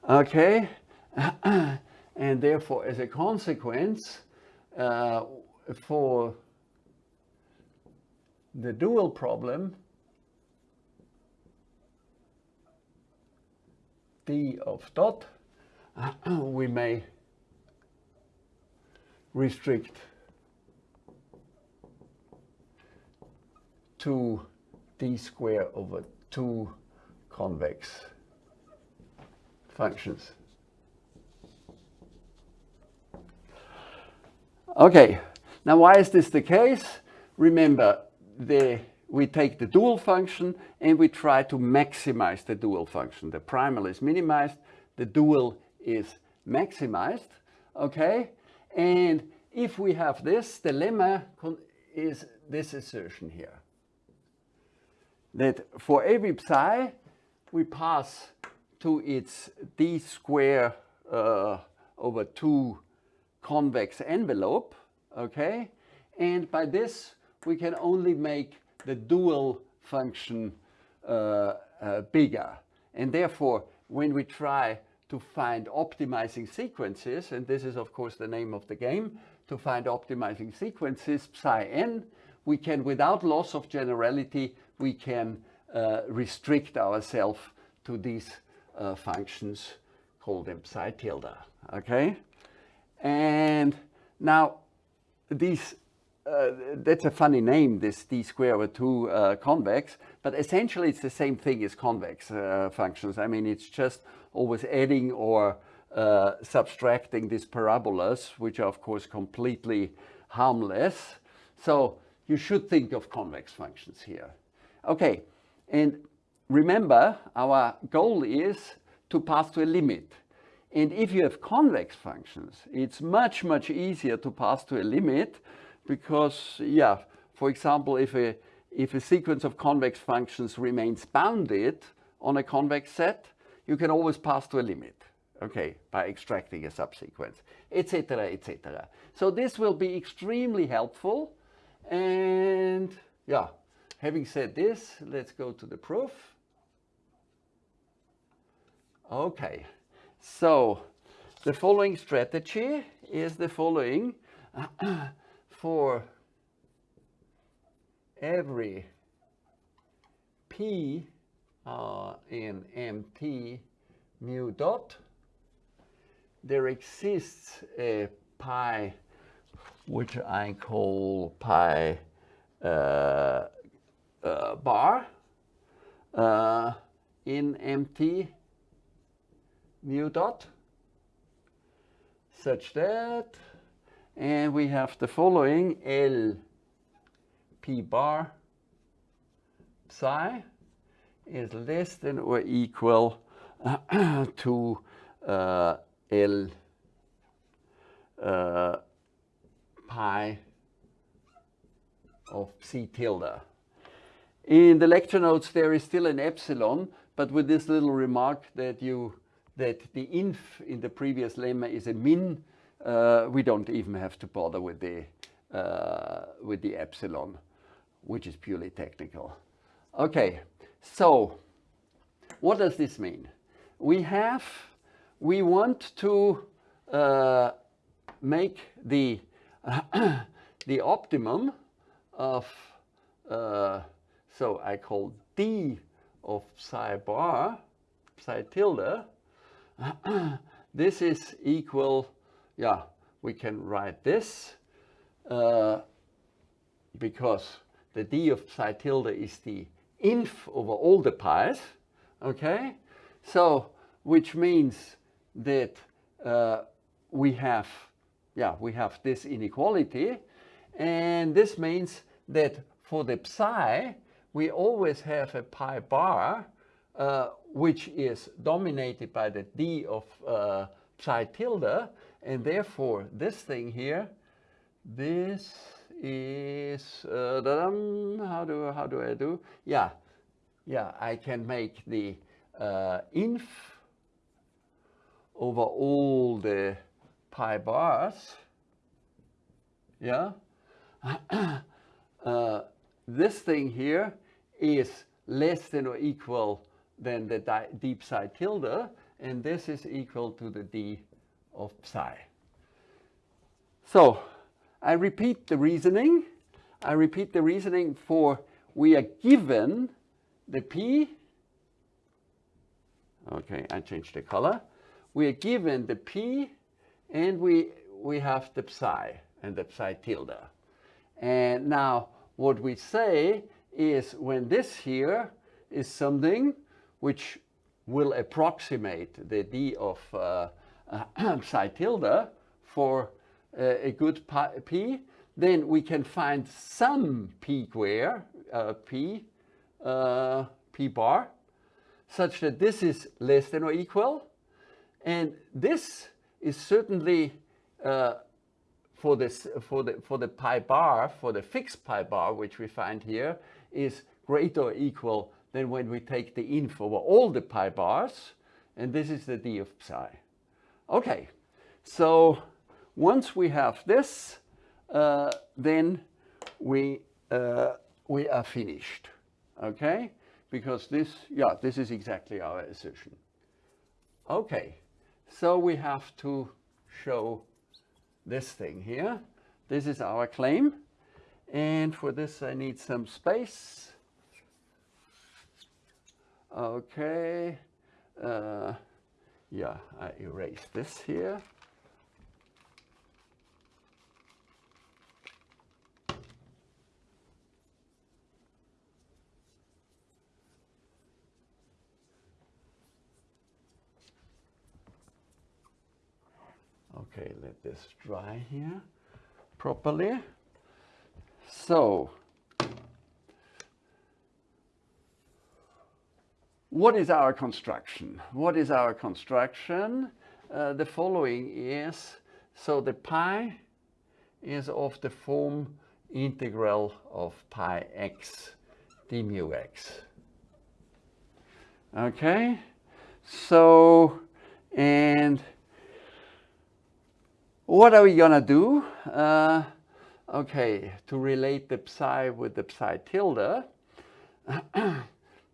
A: Okay, and therefore as a consequence uh, for the dual problem d of dot we may restrict to d square over 2 convex functions. Okay, now why is this the case? Remember, the, we take the dual function and we try to maximize the dual function. The primal is minimized, the dual is maximized, okay? And if we have this, the lemma is this assertion here. That for every psi, we pass to its d square uh, over 2 convex envelope, okay? And by this, we can only make the dual function uh, uh, bigger. And therefore, when we try to find optimizing sequences, and this is of course the name of the game, to find optimizing sequences, psi n, we can, without loss of generality, we can uh, restrict ourselves to these uh, functions, call them psi tilde, okay? And now these, uh, that's a funny name, this d square over 2 uh, convex, but essentially it's the same thing as convex uh, functions. I mean, it's just always adding or uh, subtracting these parabolas, which are of course completely harmless. So you should think of convex functions here. Okay, and remember our goal is to pass to a limit. And if you have convex functions, it's much, much easier to pass to a limit because, yeah, for example, if a, if a sequence of convex functions remains bounded on a convex set, you can always pass to a limit, okay, by extracting a subsequence, etc., etc. So this will be extremely helpful. And yeah, having said this, let's go to the proof. Okay. So the following strategy is the following. For every P uh, in MT mu dot, there exists a pi, which I call pi uh, uh, bar uh, in MT mu dot such that and we have the following L p bar psi is less than or equal to uh, L uh, pi of psi tilde. In the lecture notes there is still an epsilon, but with this little remark that you that the inf in the previous lemma is a min, uh, we don't even have to bother with the, uh, with the epsilon, which is purely technical. Okay, so what does this mean? We have, we want to uh, make the, the optimum of, uh, so I call d of psi bar, psi tilde, this is equal, yeah, we can write this uh, because the d of psi tilde is the inf over all the pi's, okay? So, which means that uh, we have, yeah, we have this inequality, and this means that for the psi, we always have a pi bar uh, which is dominated by the d of uh, psi tilde, and therefore this thing here, this is, uh, how do how do I do? Yeah, yeah, I can make the uh, inf over all the pi bars. Yeah, uh, this thing here is less than or equal than the d psi tilde, and this is equal to the d of psi. So I repeat the reasoning. I repeat the reasoning for we are given the p. Okay, I changed the color. We are given the p and we, we have the psi and the psi tilde. And now what we say is when this here is something which will approximate the d of uh, psi tilde for uh, a good p, then we can find some p square, uh, p, uh, p bar, such that this is less than or equal. And this is certainly uh, for this for the for the pi bar for the fixed pi bar which we find here is greater or equal than when we take the inf over all the pi bars and this is the d of psi okay so once we have this uh, then we uh, we are finished okay because this yeah this is exactly our assertion okay so we have to show this thing here. This is our claim. And for this I need some space. Okay. Uh, yeah, I erase this here. Okay, let this dry here properly. So, what is our construction? What is our construction? Uh, the following is, so the pi is of the form integral of pi x d mu x. Okay, so, and what are we gonna do? Uh, okay, to relate the psi with the psi tilde,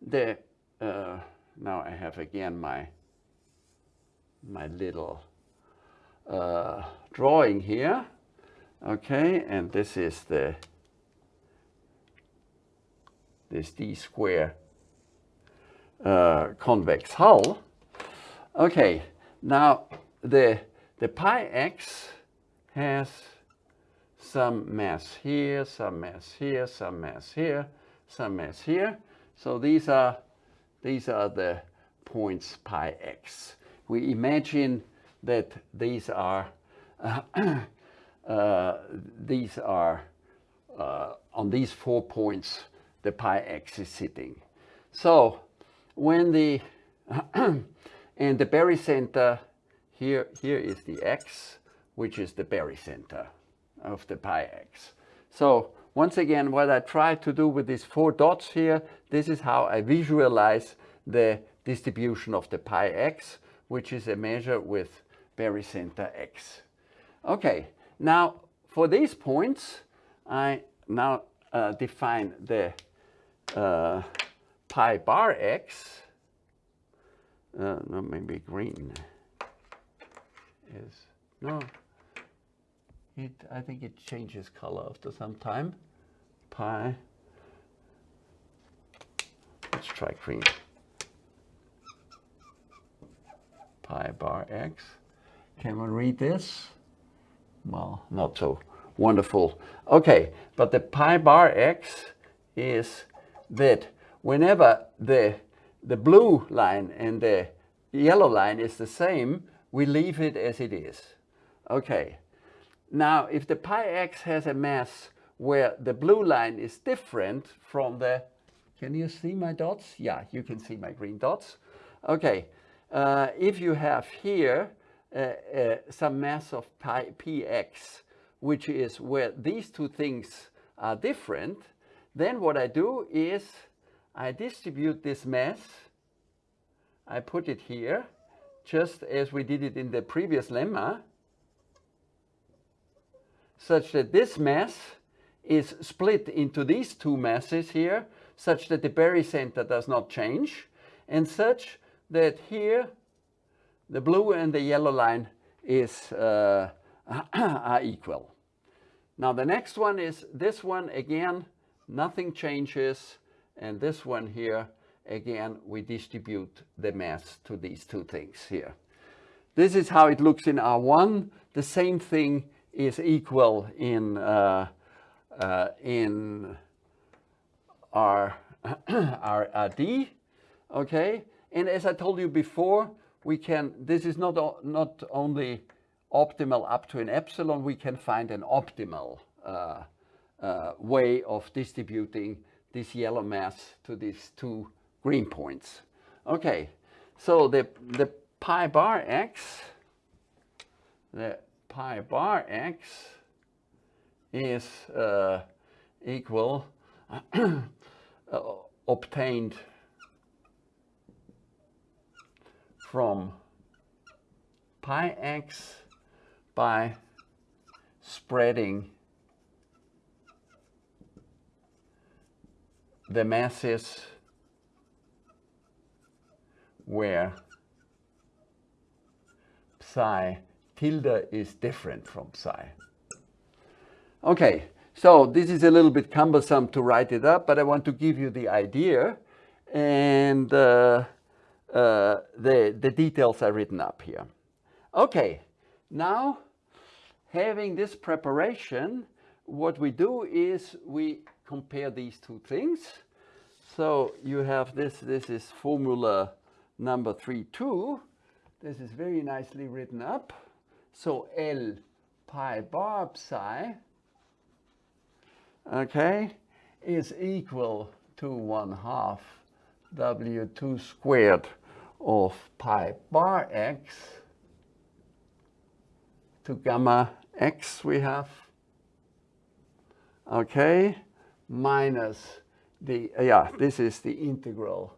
A: the, uh, now I have again my, my little uh, drawing here. Okay, and this is the, this d square uh, convex hull. Okay, now the the pi x has some mass here, some mass here, some mass here, some mass here. So these are, these are the points pi x. We imagine that these are, uh, uh, these are uh, on these four points the pi x is sitting. So when the, and the barycenter here, here is the x, which is the barycenter of the pi x. So once again, what I try to do with these four dots here, this is how I visualize the distribution of the pi x, which is a measure with barycenter x. Okay, now for these points, I now uh, define the uh, pi bar x, uh, no, maybe green is no. It I think it changes color after some time pi let's try green pi bar x. Can we read this. Well not so wonderful. Okay but the pi bar x is that whenever the the blue line and the yellow line is the same we leave it as it is. Okay. Now, if the pi x has a mass where the blue line is different from the, can you see my dots? Yeah, you can see my green dots. Okay. Uh, if you have here uh, uh, some mass of pi px, which is where these two things are different, then what I do is I distribute this mass, I put it here, just as we did it in the previous lemma, such that this mass is split into these two masses here. such that the barycenter does not change and such that here the blue and the yellow line is uh, are equal. Now the next one is this one again, nothing changes. And this one here, again, we distribute the mass to these two things here. This is how it looks in R1. The same thing is equal in, uh, uh, in R, R, RD, okay? And as I told you before, we can, this is not, not only optimal up to an epsilon, we can find an optimal uh, uh, way of distributing this yellow mass to these two green points. Okay, so the, the pi bar x, the pi bar x is uh, equal, uh, obtained from pi x by spreading the masses where psi tilde is different from psi. Okay, so this is a little bit cumbersome to write it up, but I want to give you the idea and uh, uh, the, the details are written up here. Okay, now having this preparation, what we do is we compare these two things. So you have this, this is formula number 3, 2. This is very nicely written up. So L pi bar psi, okay, is equal to 1 half W2 squared of pi bar x to gamma x we have, okay, minus the, yeah, this is the integral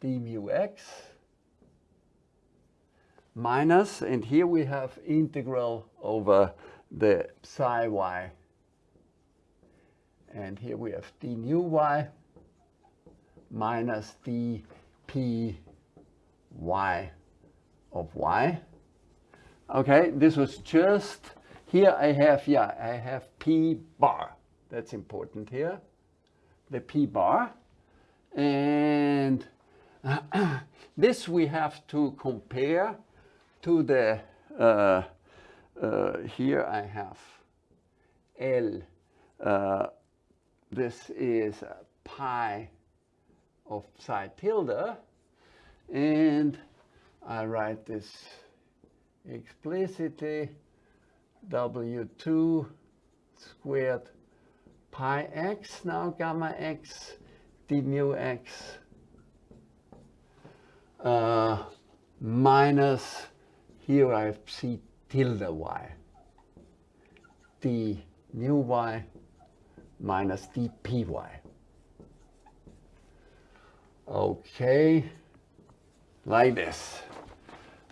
A: d mu x. Minus, and here we have integral over the psi y. And here we have d nu y minus d p y of y. Okay, this was just, here I have, yeah, I have p bar. That's important here. The p bar. And this we have to compare to the, uh, uh, here I have L, uh, this is pi of psi tilde, and I write this explicitly, W2 squared pi x, now gamma x, d mu x, uh, minus here I see tilde y, d mu y minus dpy. Okay, like this.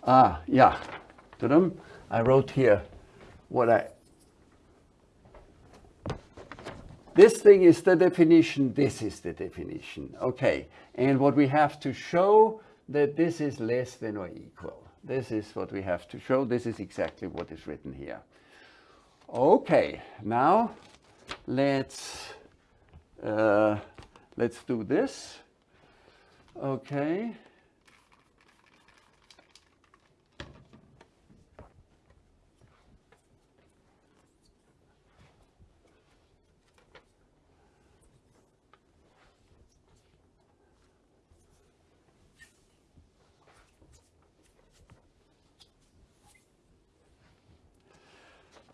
A: Ah, yeah, I wrote here what I, this thing is the definition, this is the definition. Okay, and what we have to show that this is less than or equal. This is what we have to show. This is exactly what is written here. Okay, now let's uh, let's do this. Okay.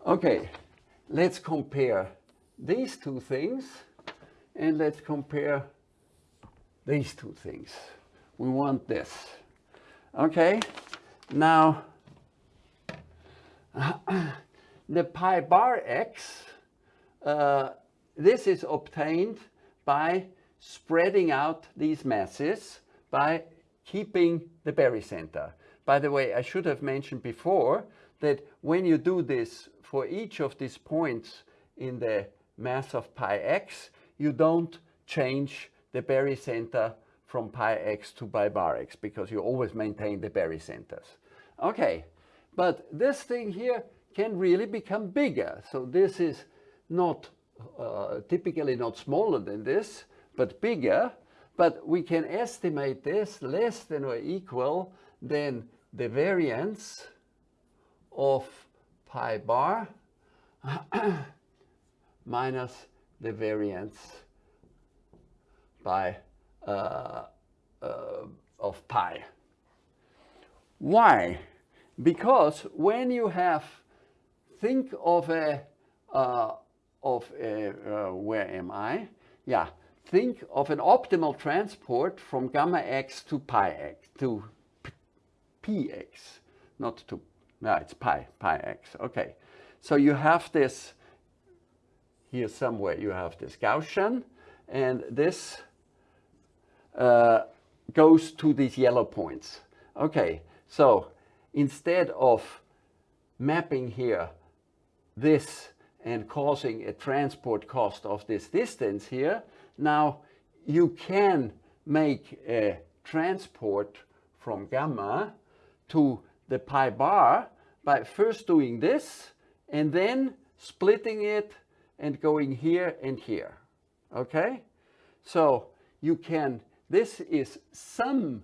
A: Okay, let's compare these two things and let's compare these two things. We want this. Okay, now the pi bar x, uh, this is obtained by spreading out these masses by keeping the barycenter. By the way, I should have mentioned before that when you do this for each of these points in the mass of pi x, you don't change the barycenter from pi x to pi bar x because you always maintain the barycenters. Okay, but this thing here can really become bigger. So this is not uh, typically not smaller than this, but bigger. But we can estimate this less than or equal than the variance of pi bar minus the variance by uh, uh, of pi. Why? Because when you have, think of a, uh, of a, uh, where am I? Yeah, think of an optimal transport from gamma x to pi x, to px, not to, no, it's pi, pi x, okay. So you have this, here somewhere you have this Gaussian, and this uh, goes to these yellow points. Okay, so instead of mapping here this and causing a transport cost of this distance here, now you can make a transport from gamma to the pi bar by first doing this and then splitting it and going here and here. Okay? So you can, this is some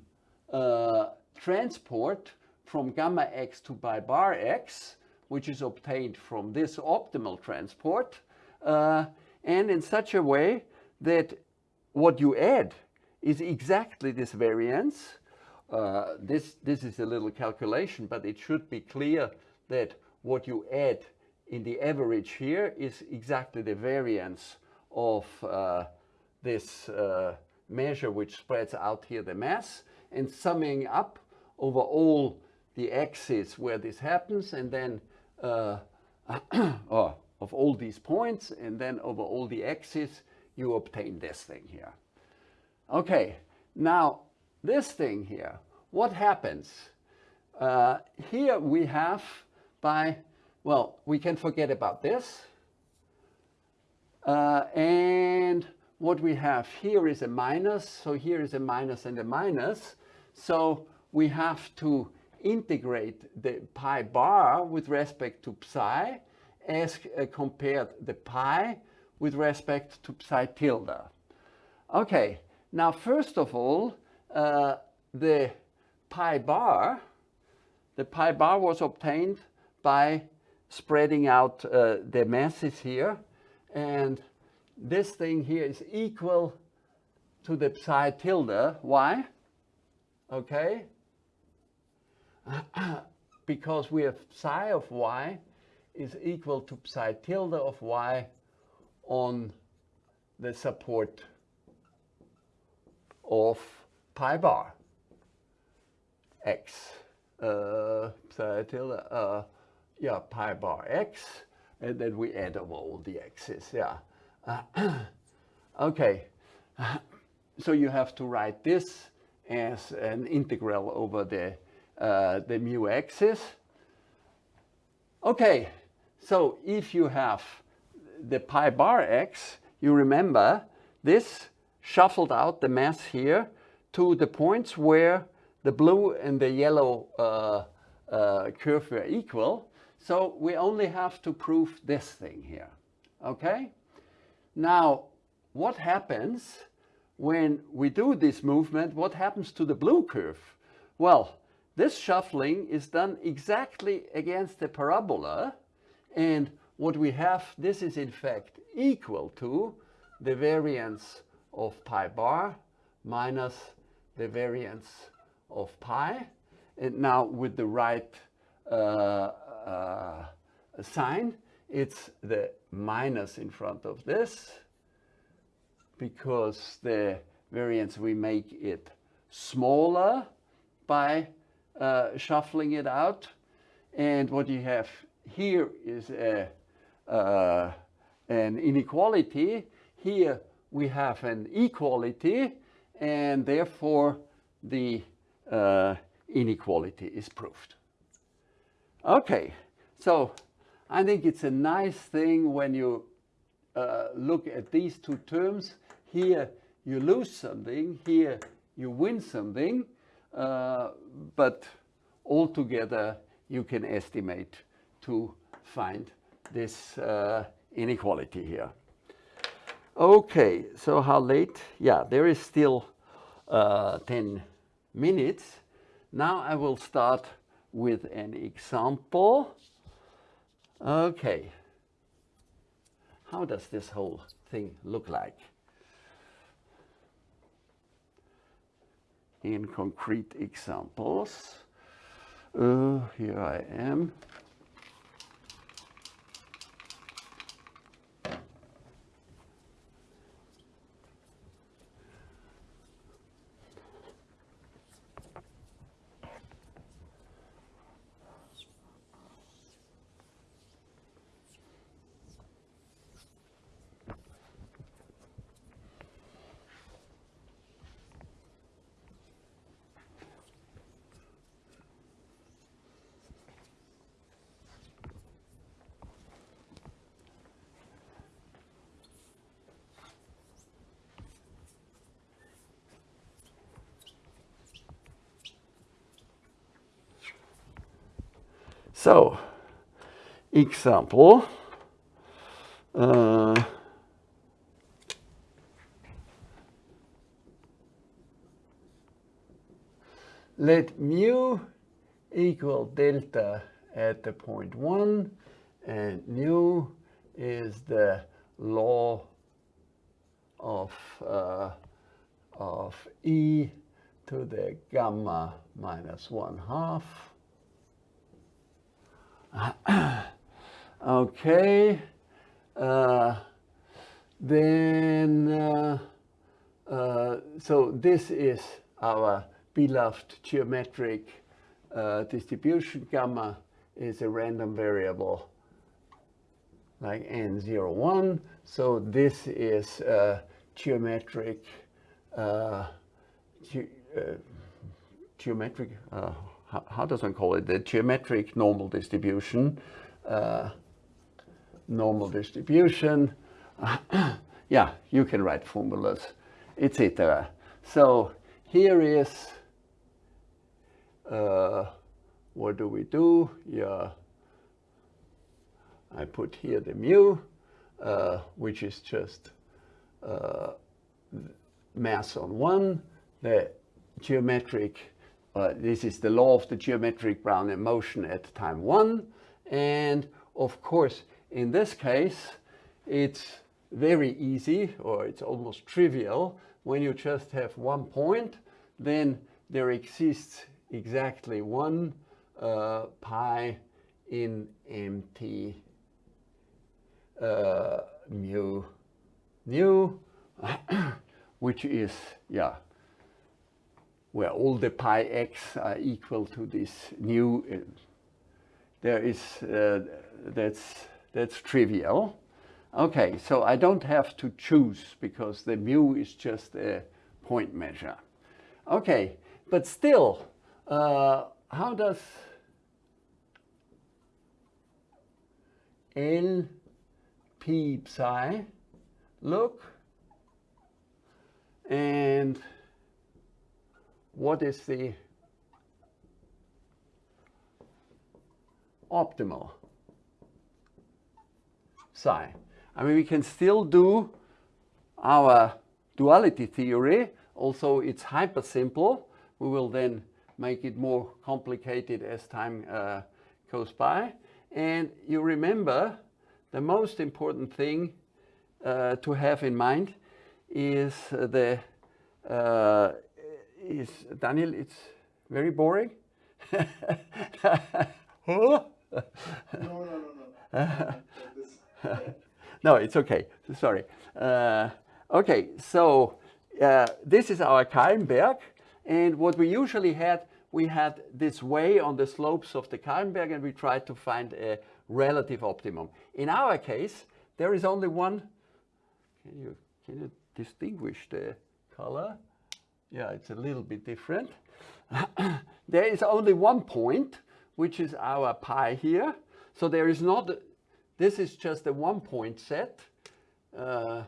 A: uh, transport from gamma x to pi bar x, which is obtained from this optimal transport, uh, and in such a way that what you add is exactly this variance. Uh, this, this is a little calculation, but it should be clear that what you add in the average here is exactly the variance of uh, this uh, measure which spreads out here the mass and summing up over all the axes where this happens and then uh, oh, of all these points and then over all the axes you obtain this thing here. Okay, now this thing here, what happens? Uh, here we have by, well, we can forget about this. Uh, and what we have here is a minus, so here is a minus and a minus. So we have to integrate the pi bar with respect to psi as uh, compared the pi with respect to psi tilde. Okay, now first of all, uh, the pi bar, the pi bar was obtained by spreading out uh, the masses here and this thing here is equal to the psi tilde. Why? Okay. because we have psi of y is equal to psi tilde of y on the support of pi bar x. Uh, psi tilde, uh, yeah, pi bar x, and then we add over all the x's, yeah. Uh, okay, so you have to write this as an integral over the, uh, the mu axis. Okay, so if you have the pi bar x, you remember this shuffled out the mass here to the points where the blue and the yellow uh, uh, curve were equal. So we only have to prove this thing here, okay? Now, what happens when we do this movement? What happens to the blue curve? Well, this shuffling is done exactly against the parabola. And what we have, this is in fact equal to the variance of pi bar minus the variance of pi. And now with the right uh, uh, sign, it's the minus in front of this because the variance we make it smaller by uh, shuffling it out. And what you have here is a, uh, an inequality. Here we have an equality and therefore the uh, inequality is proved. Okay, so I think it's a nice thing when you uh, look at these two terms. Here you lose something, here you win something, uh, but altogether you can estimate to find this uh, inequality here. Okay, so how late? Yeah, there is still uh, 10 minutes. Now I will start with an example. Okay, how does this whole thing look like? In concrete examples, uh, here I am. So, example. Uh, let mu equal delta at the point 1 and nu is the law of, uh, of e to the gamma minus 1 half okay. Uh, then, uh, uh, so this is our beloved geometric uh, distribution. Gamma is a random variable like n01. So this is geometric, uh, ge uh, geometric, how, does one call it? The geometric normal distribution. Uh, normal distribution. yeah, you can write formulas, etc. So here is, uh, what do we do? Yeah, I put here the mu, uh, which is just uh, mass on one, the geometric uh, this is the law of the geometric Brownian motion at time one. And of course, in this case, it's very easy or it's almost trivial. When you just have one point, then there exists exactly one uh, pi in mt uh, mu mu, which is, yeah, where all the pi x are equal to this new, there is, uh, that's, that's trivial. Okay, so I don't have to choose because the mu is just a point measure. Okay, but still, uh, how does L p psi look? And what is the optimal psi? I mean, we can still do our duality theory, also it's hyper simple. We will then make it more complicated as time uh, goes by. And you remember the most important thing uh, to have in mind is the uh, is Daniel, it's very boring.
B: no, no, no,
A: no. no, it's okay. Sorry. Uh, okay, so uh, this is our Kahlenberg. And what we usually had, we had this way on the slopes of the Kahlenberg and we tried to find a relative optimum. In our case, there is only one. Can you, can you distinguish the color? Yeah, it's a little bit different. there is only one point, which is our pi here. So there is not, this is just a one point set. Uh,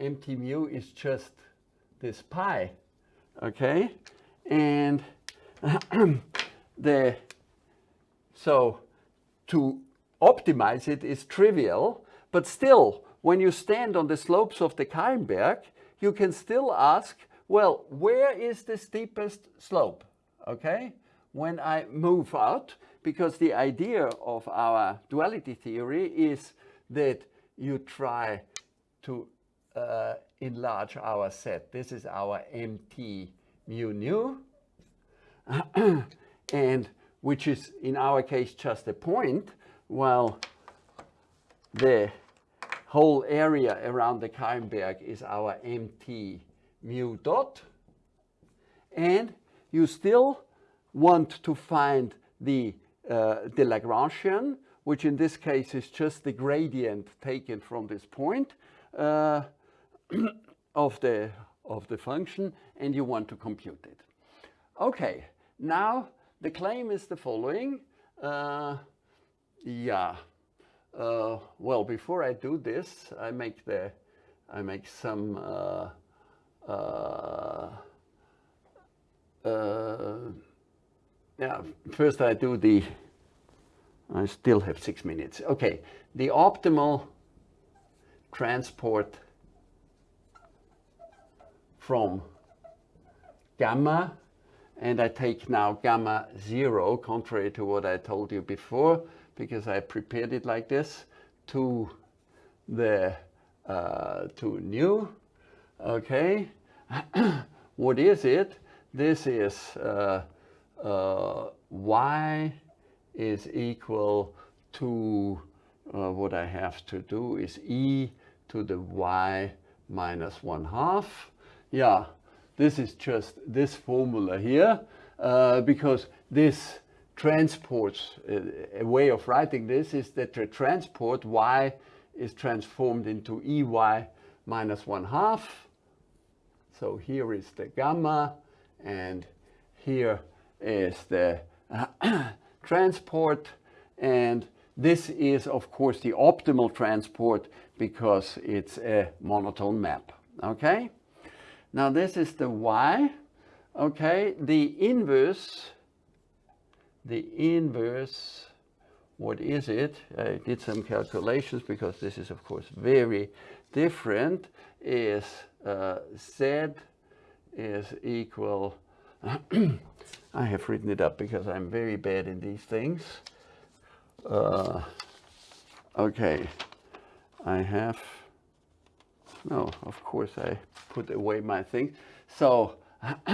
A: mt mu is just this pi, okay? And the, so to optimize it is trivial, but still, when you stand on the slopes of the Kahlenberg, you can still ask, well, where is the steepest slope, okay? When I move out, because the idea of our duality theory is that you try to uh, enlarge our set. This is our MT mu nu, and which is in our case just a point, while the whole area around the Kahlenberg is our MT mu dot. And you still want to find the, uh, the Lagrangian, which in this case is just the gradient taken from this point uh, of, the, of the function, and you want to compute it. Okay, now the claim is the following. Uh, yeah, uh, well, before I do this, I make the, I make some uh, yeah, first I do the, I still have six minutes. Okay, the optimal transport from gamma, and I take now gamma zero, contrary to what I told you before, because I prepared it like this, to the, uh, to nu, okay. what is it? This is uh, uh, y is equal to uh, what I have to do is e to the y minus 1 half. Yeah, this is just this formula here uh, because this transports, uh, a way of writing this is that the transport y is transformed into ey minus 1 half. So here is the gamma and here is the transport. And this is of course the optimal transport because it's a monotone map okay? Now this is the y okay? The inverse the inverse what is it? I did some calculations because this is of course very different is uh, z is equal I have written it up because I'm very bad in these things. Uh, okay, I have, no, of course I put away my thing. So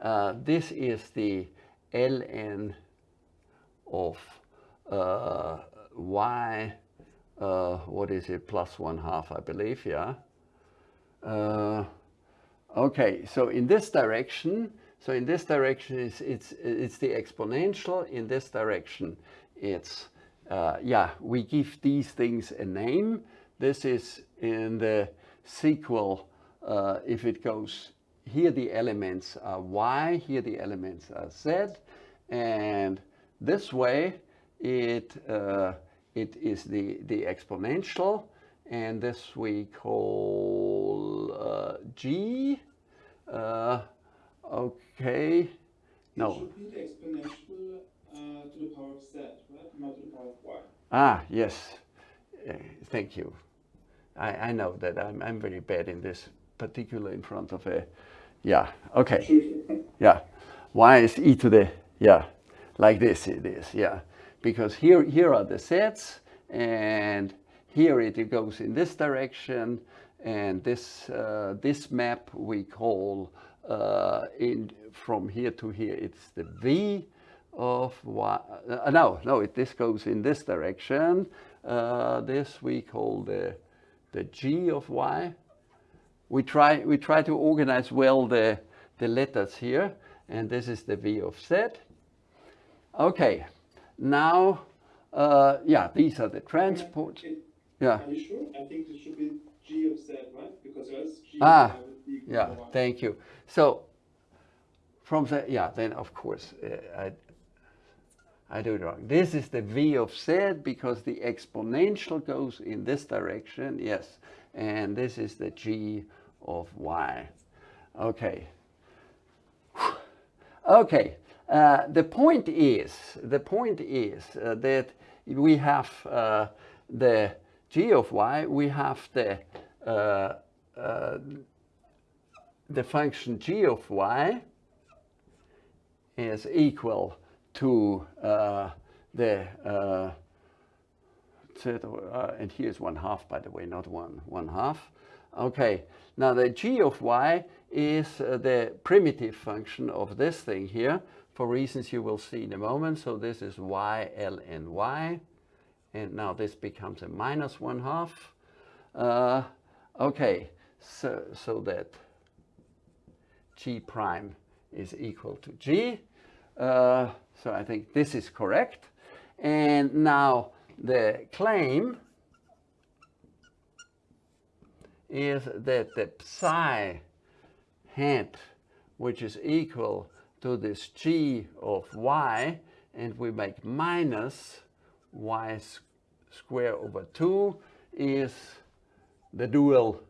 A: uh, this is the ln of uh, y, uh, what is it, plus one half, I believe, yeah. Uh, okay, so in this direction, so in this direction, it's, it's, it's the exponential. In this direction, it's, uh, yeah, we give these things a name. This is in the sequel, uh, if it goes, here the elements are y, here the elements are z, and this way it, uh, it is the, the exponential, and this we call uh, g. Uh, Okay. No.
C: It should be the exponential uh, to the power of z, right? Not to the power of y.
A: Ah, yes. Uh, thank you. I, I know that I'm, I'm very bad in this, particular in front of a, yeah, okay. Yeah. Y is e to the, yeah, like this it is, yeah. Because here, here are the sets, and here it goes in this direction, and this, uh, this map we call uh, in from here to here, it's the v of y. Uh, no, no, it, this goes in this direction. Uh, this we call the the g of y. We try we try to organize well the the letters here, and this is the v of z. Okay, now uh, yeah, these are the transport.
C: Yeah. Are you sure? I think it should be g of z, right? Because else g
A: ah, yeah, thank you. So from the, yeah, then of course, uh, I, I do it wrong. This is the v of z because the exponential goes in this direction, yes. And this is the g of y. Okay. Okay. Uh, the point is, the point is uh, that we have uh, the g of y, we have the uh, uh, the function g of y is equal to uh, the and here's one half, by the way, not one one half. Okay, now the g of y is uh, the primitive function of this thing here for reasons you will see in a moment. So this is y, l, y. And now this becomes a minus one half. Uh, okay, so, so that g prime is equal to g. Uh, so I think this is correct. And now the claim is that the psi hat, which is equal to this g of y, and we make minus y square over 2 is the dual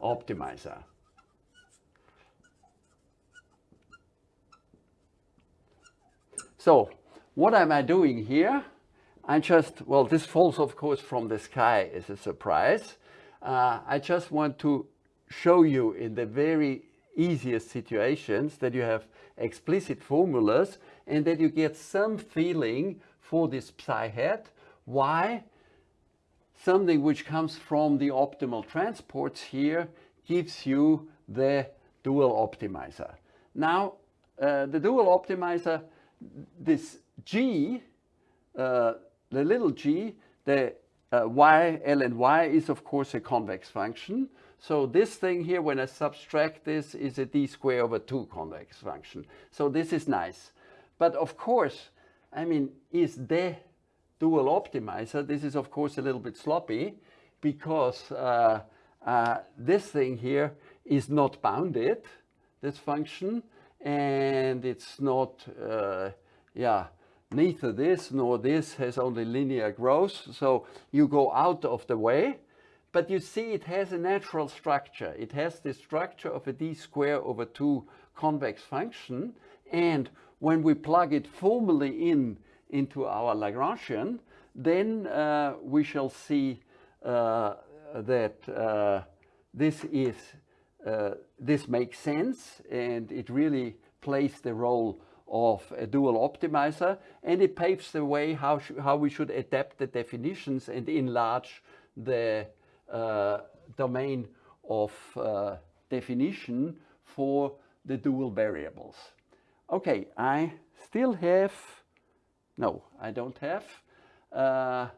A: optimizer. So what am I doing here? I just, well, this falls, of course, from the sky as a surprise. Uh, I just want to show you in the very easiest situations that you have explicit formulas and that you get some feeling for this psi hat. Why? Something which comes from the optimal transports here gives you the dual optimizer. Now, uh, the dual optimizer, this G, uh, the little g, the uh, y, L and y is of course a convex function. So this thing here, when I subtract this, is a d square over 2 convex function. So this is nice. But of course, I mean, is the dual optimizer, this is of course a little bit sloppy because uh, uh, this thing here is not bounded, this function, and it's not, uh, yeah, neither this nor this has only linear growth. So you go out of the way, but you see it has a natural structure. It has the structure of a d square over 2 convex function. And when we plug it formally in into our Lagrangian, then uh, we shall see uh, that uh, this is uh, this makes sense and it really plays the role of a dual optimizer and it paves the way how, how we should adapt the definitions and enlarge the uh, domain of uh, definition for the dual variables. Okay, I still have, no, I don't have, uh,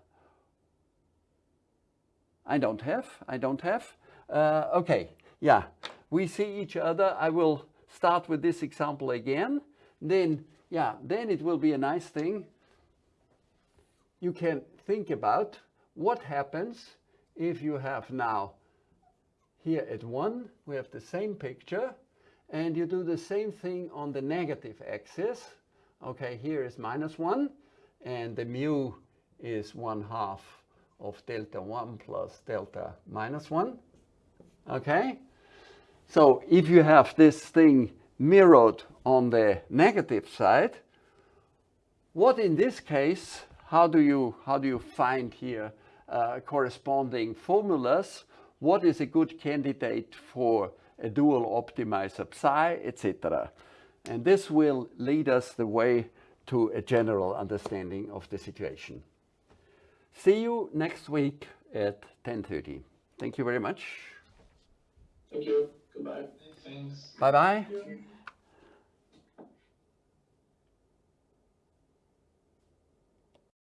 A: I don't have, I don't have. Uh, okay, yeah, we see each other. I will start with this example again then yeah, then it will be a nice thing. You can think about what happens if you have now here at 1, we have the same picture, and you do the same thing on the negative axis. Okay, here is minus 1, and the mu is 1 half of delta 1 plus delta minus 1. Okay, so if you have this thing mirrored on the negative side. What in this case, how do you, how do you find here uh, corresponding formulas? What is a good candidate for a dual optimizer psi, etc. And this will lead us the way to a general understanding of the situation. See you next week at 10.30. Thank you very much.
B: Thank you. Goodbye. Thanks.
A: Bye-bye.
C: Yeah.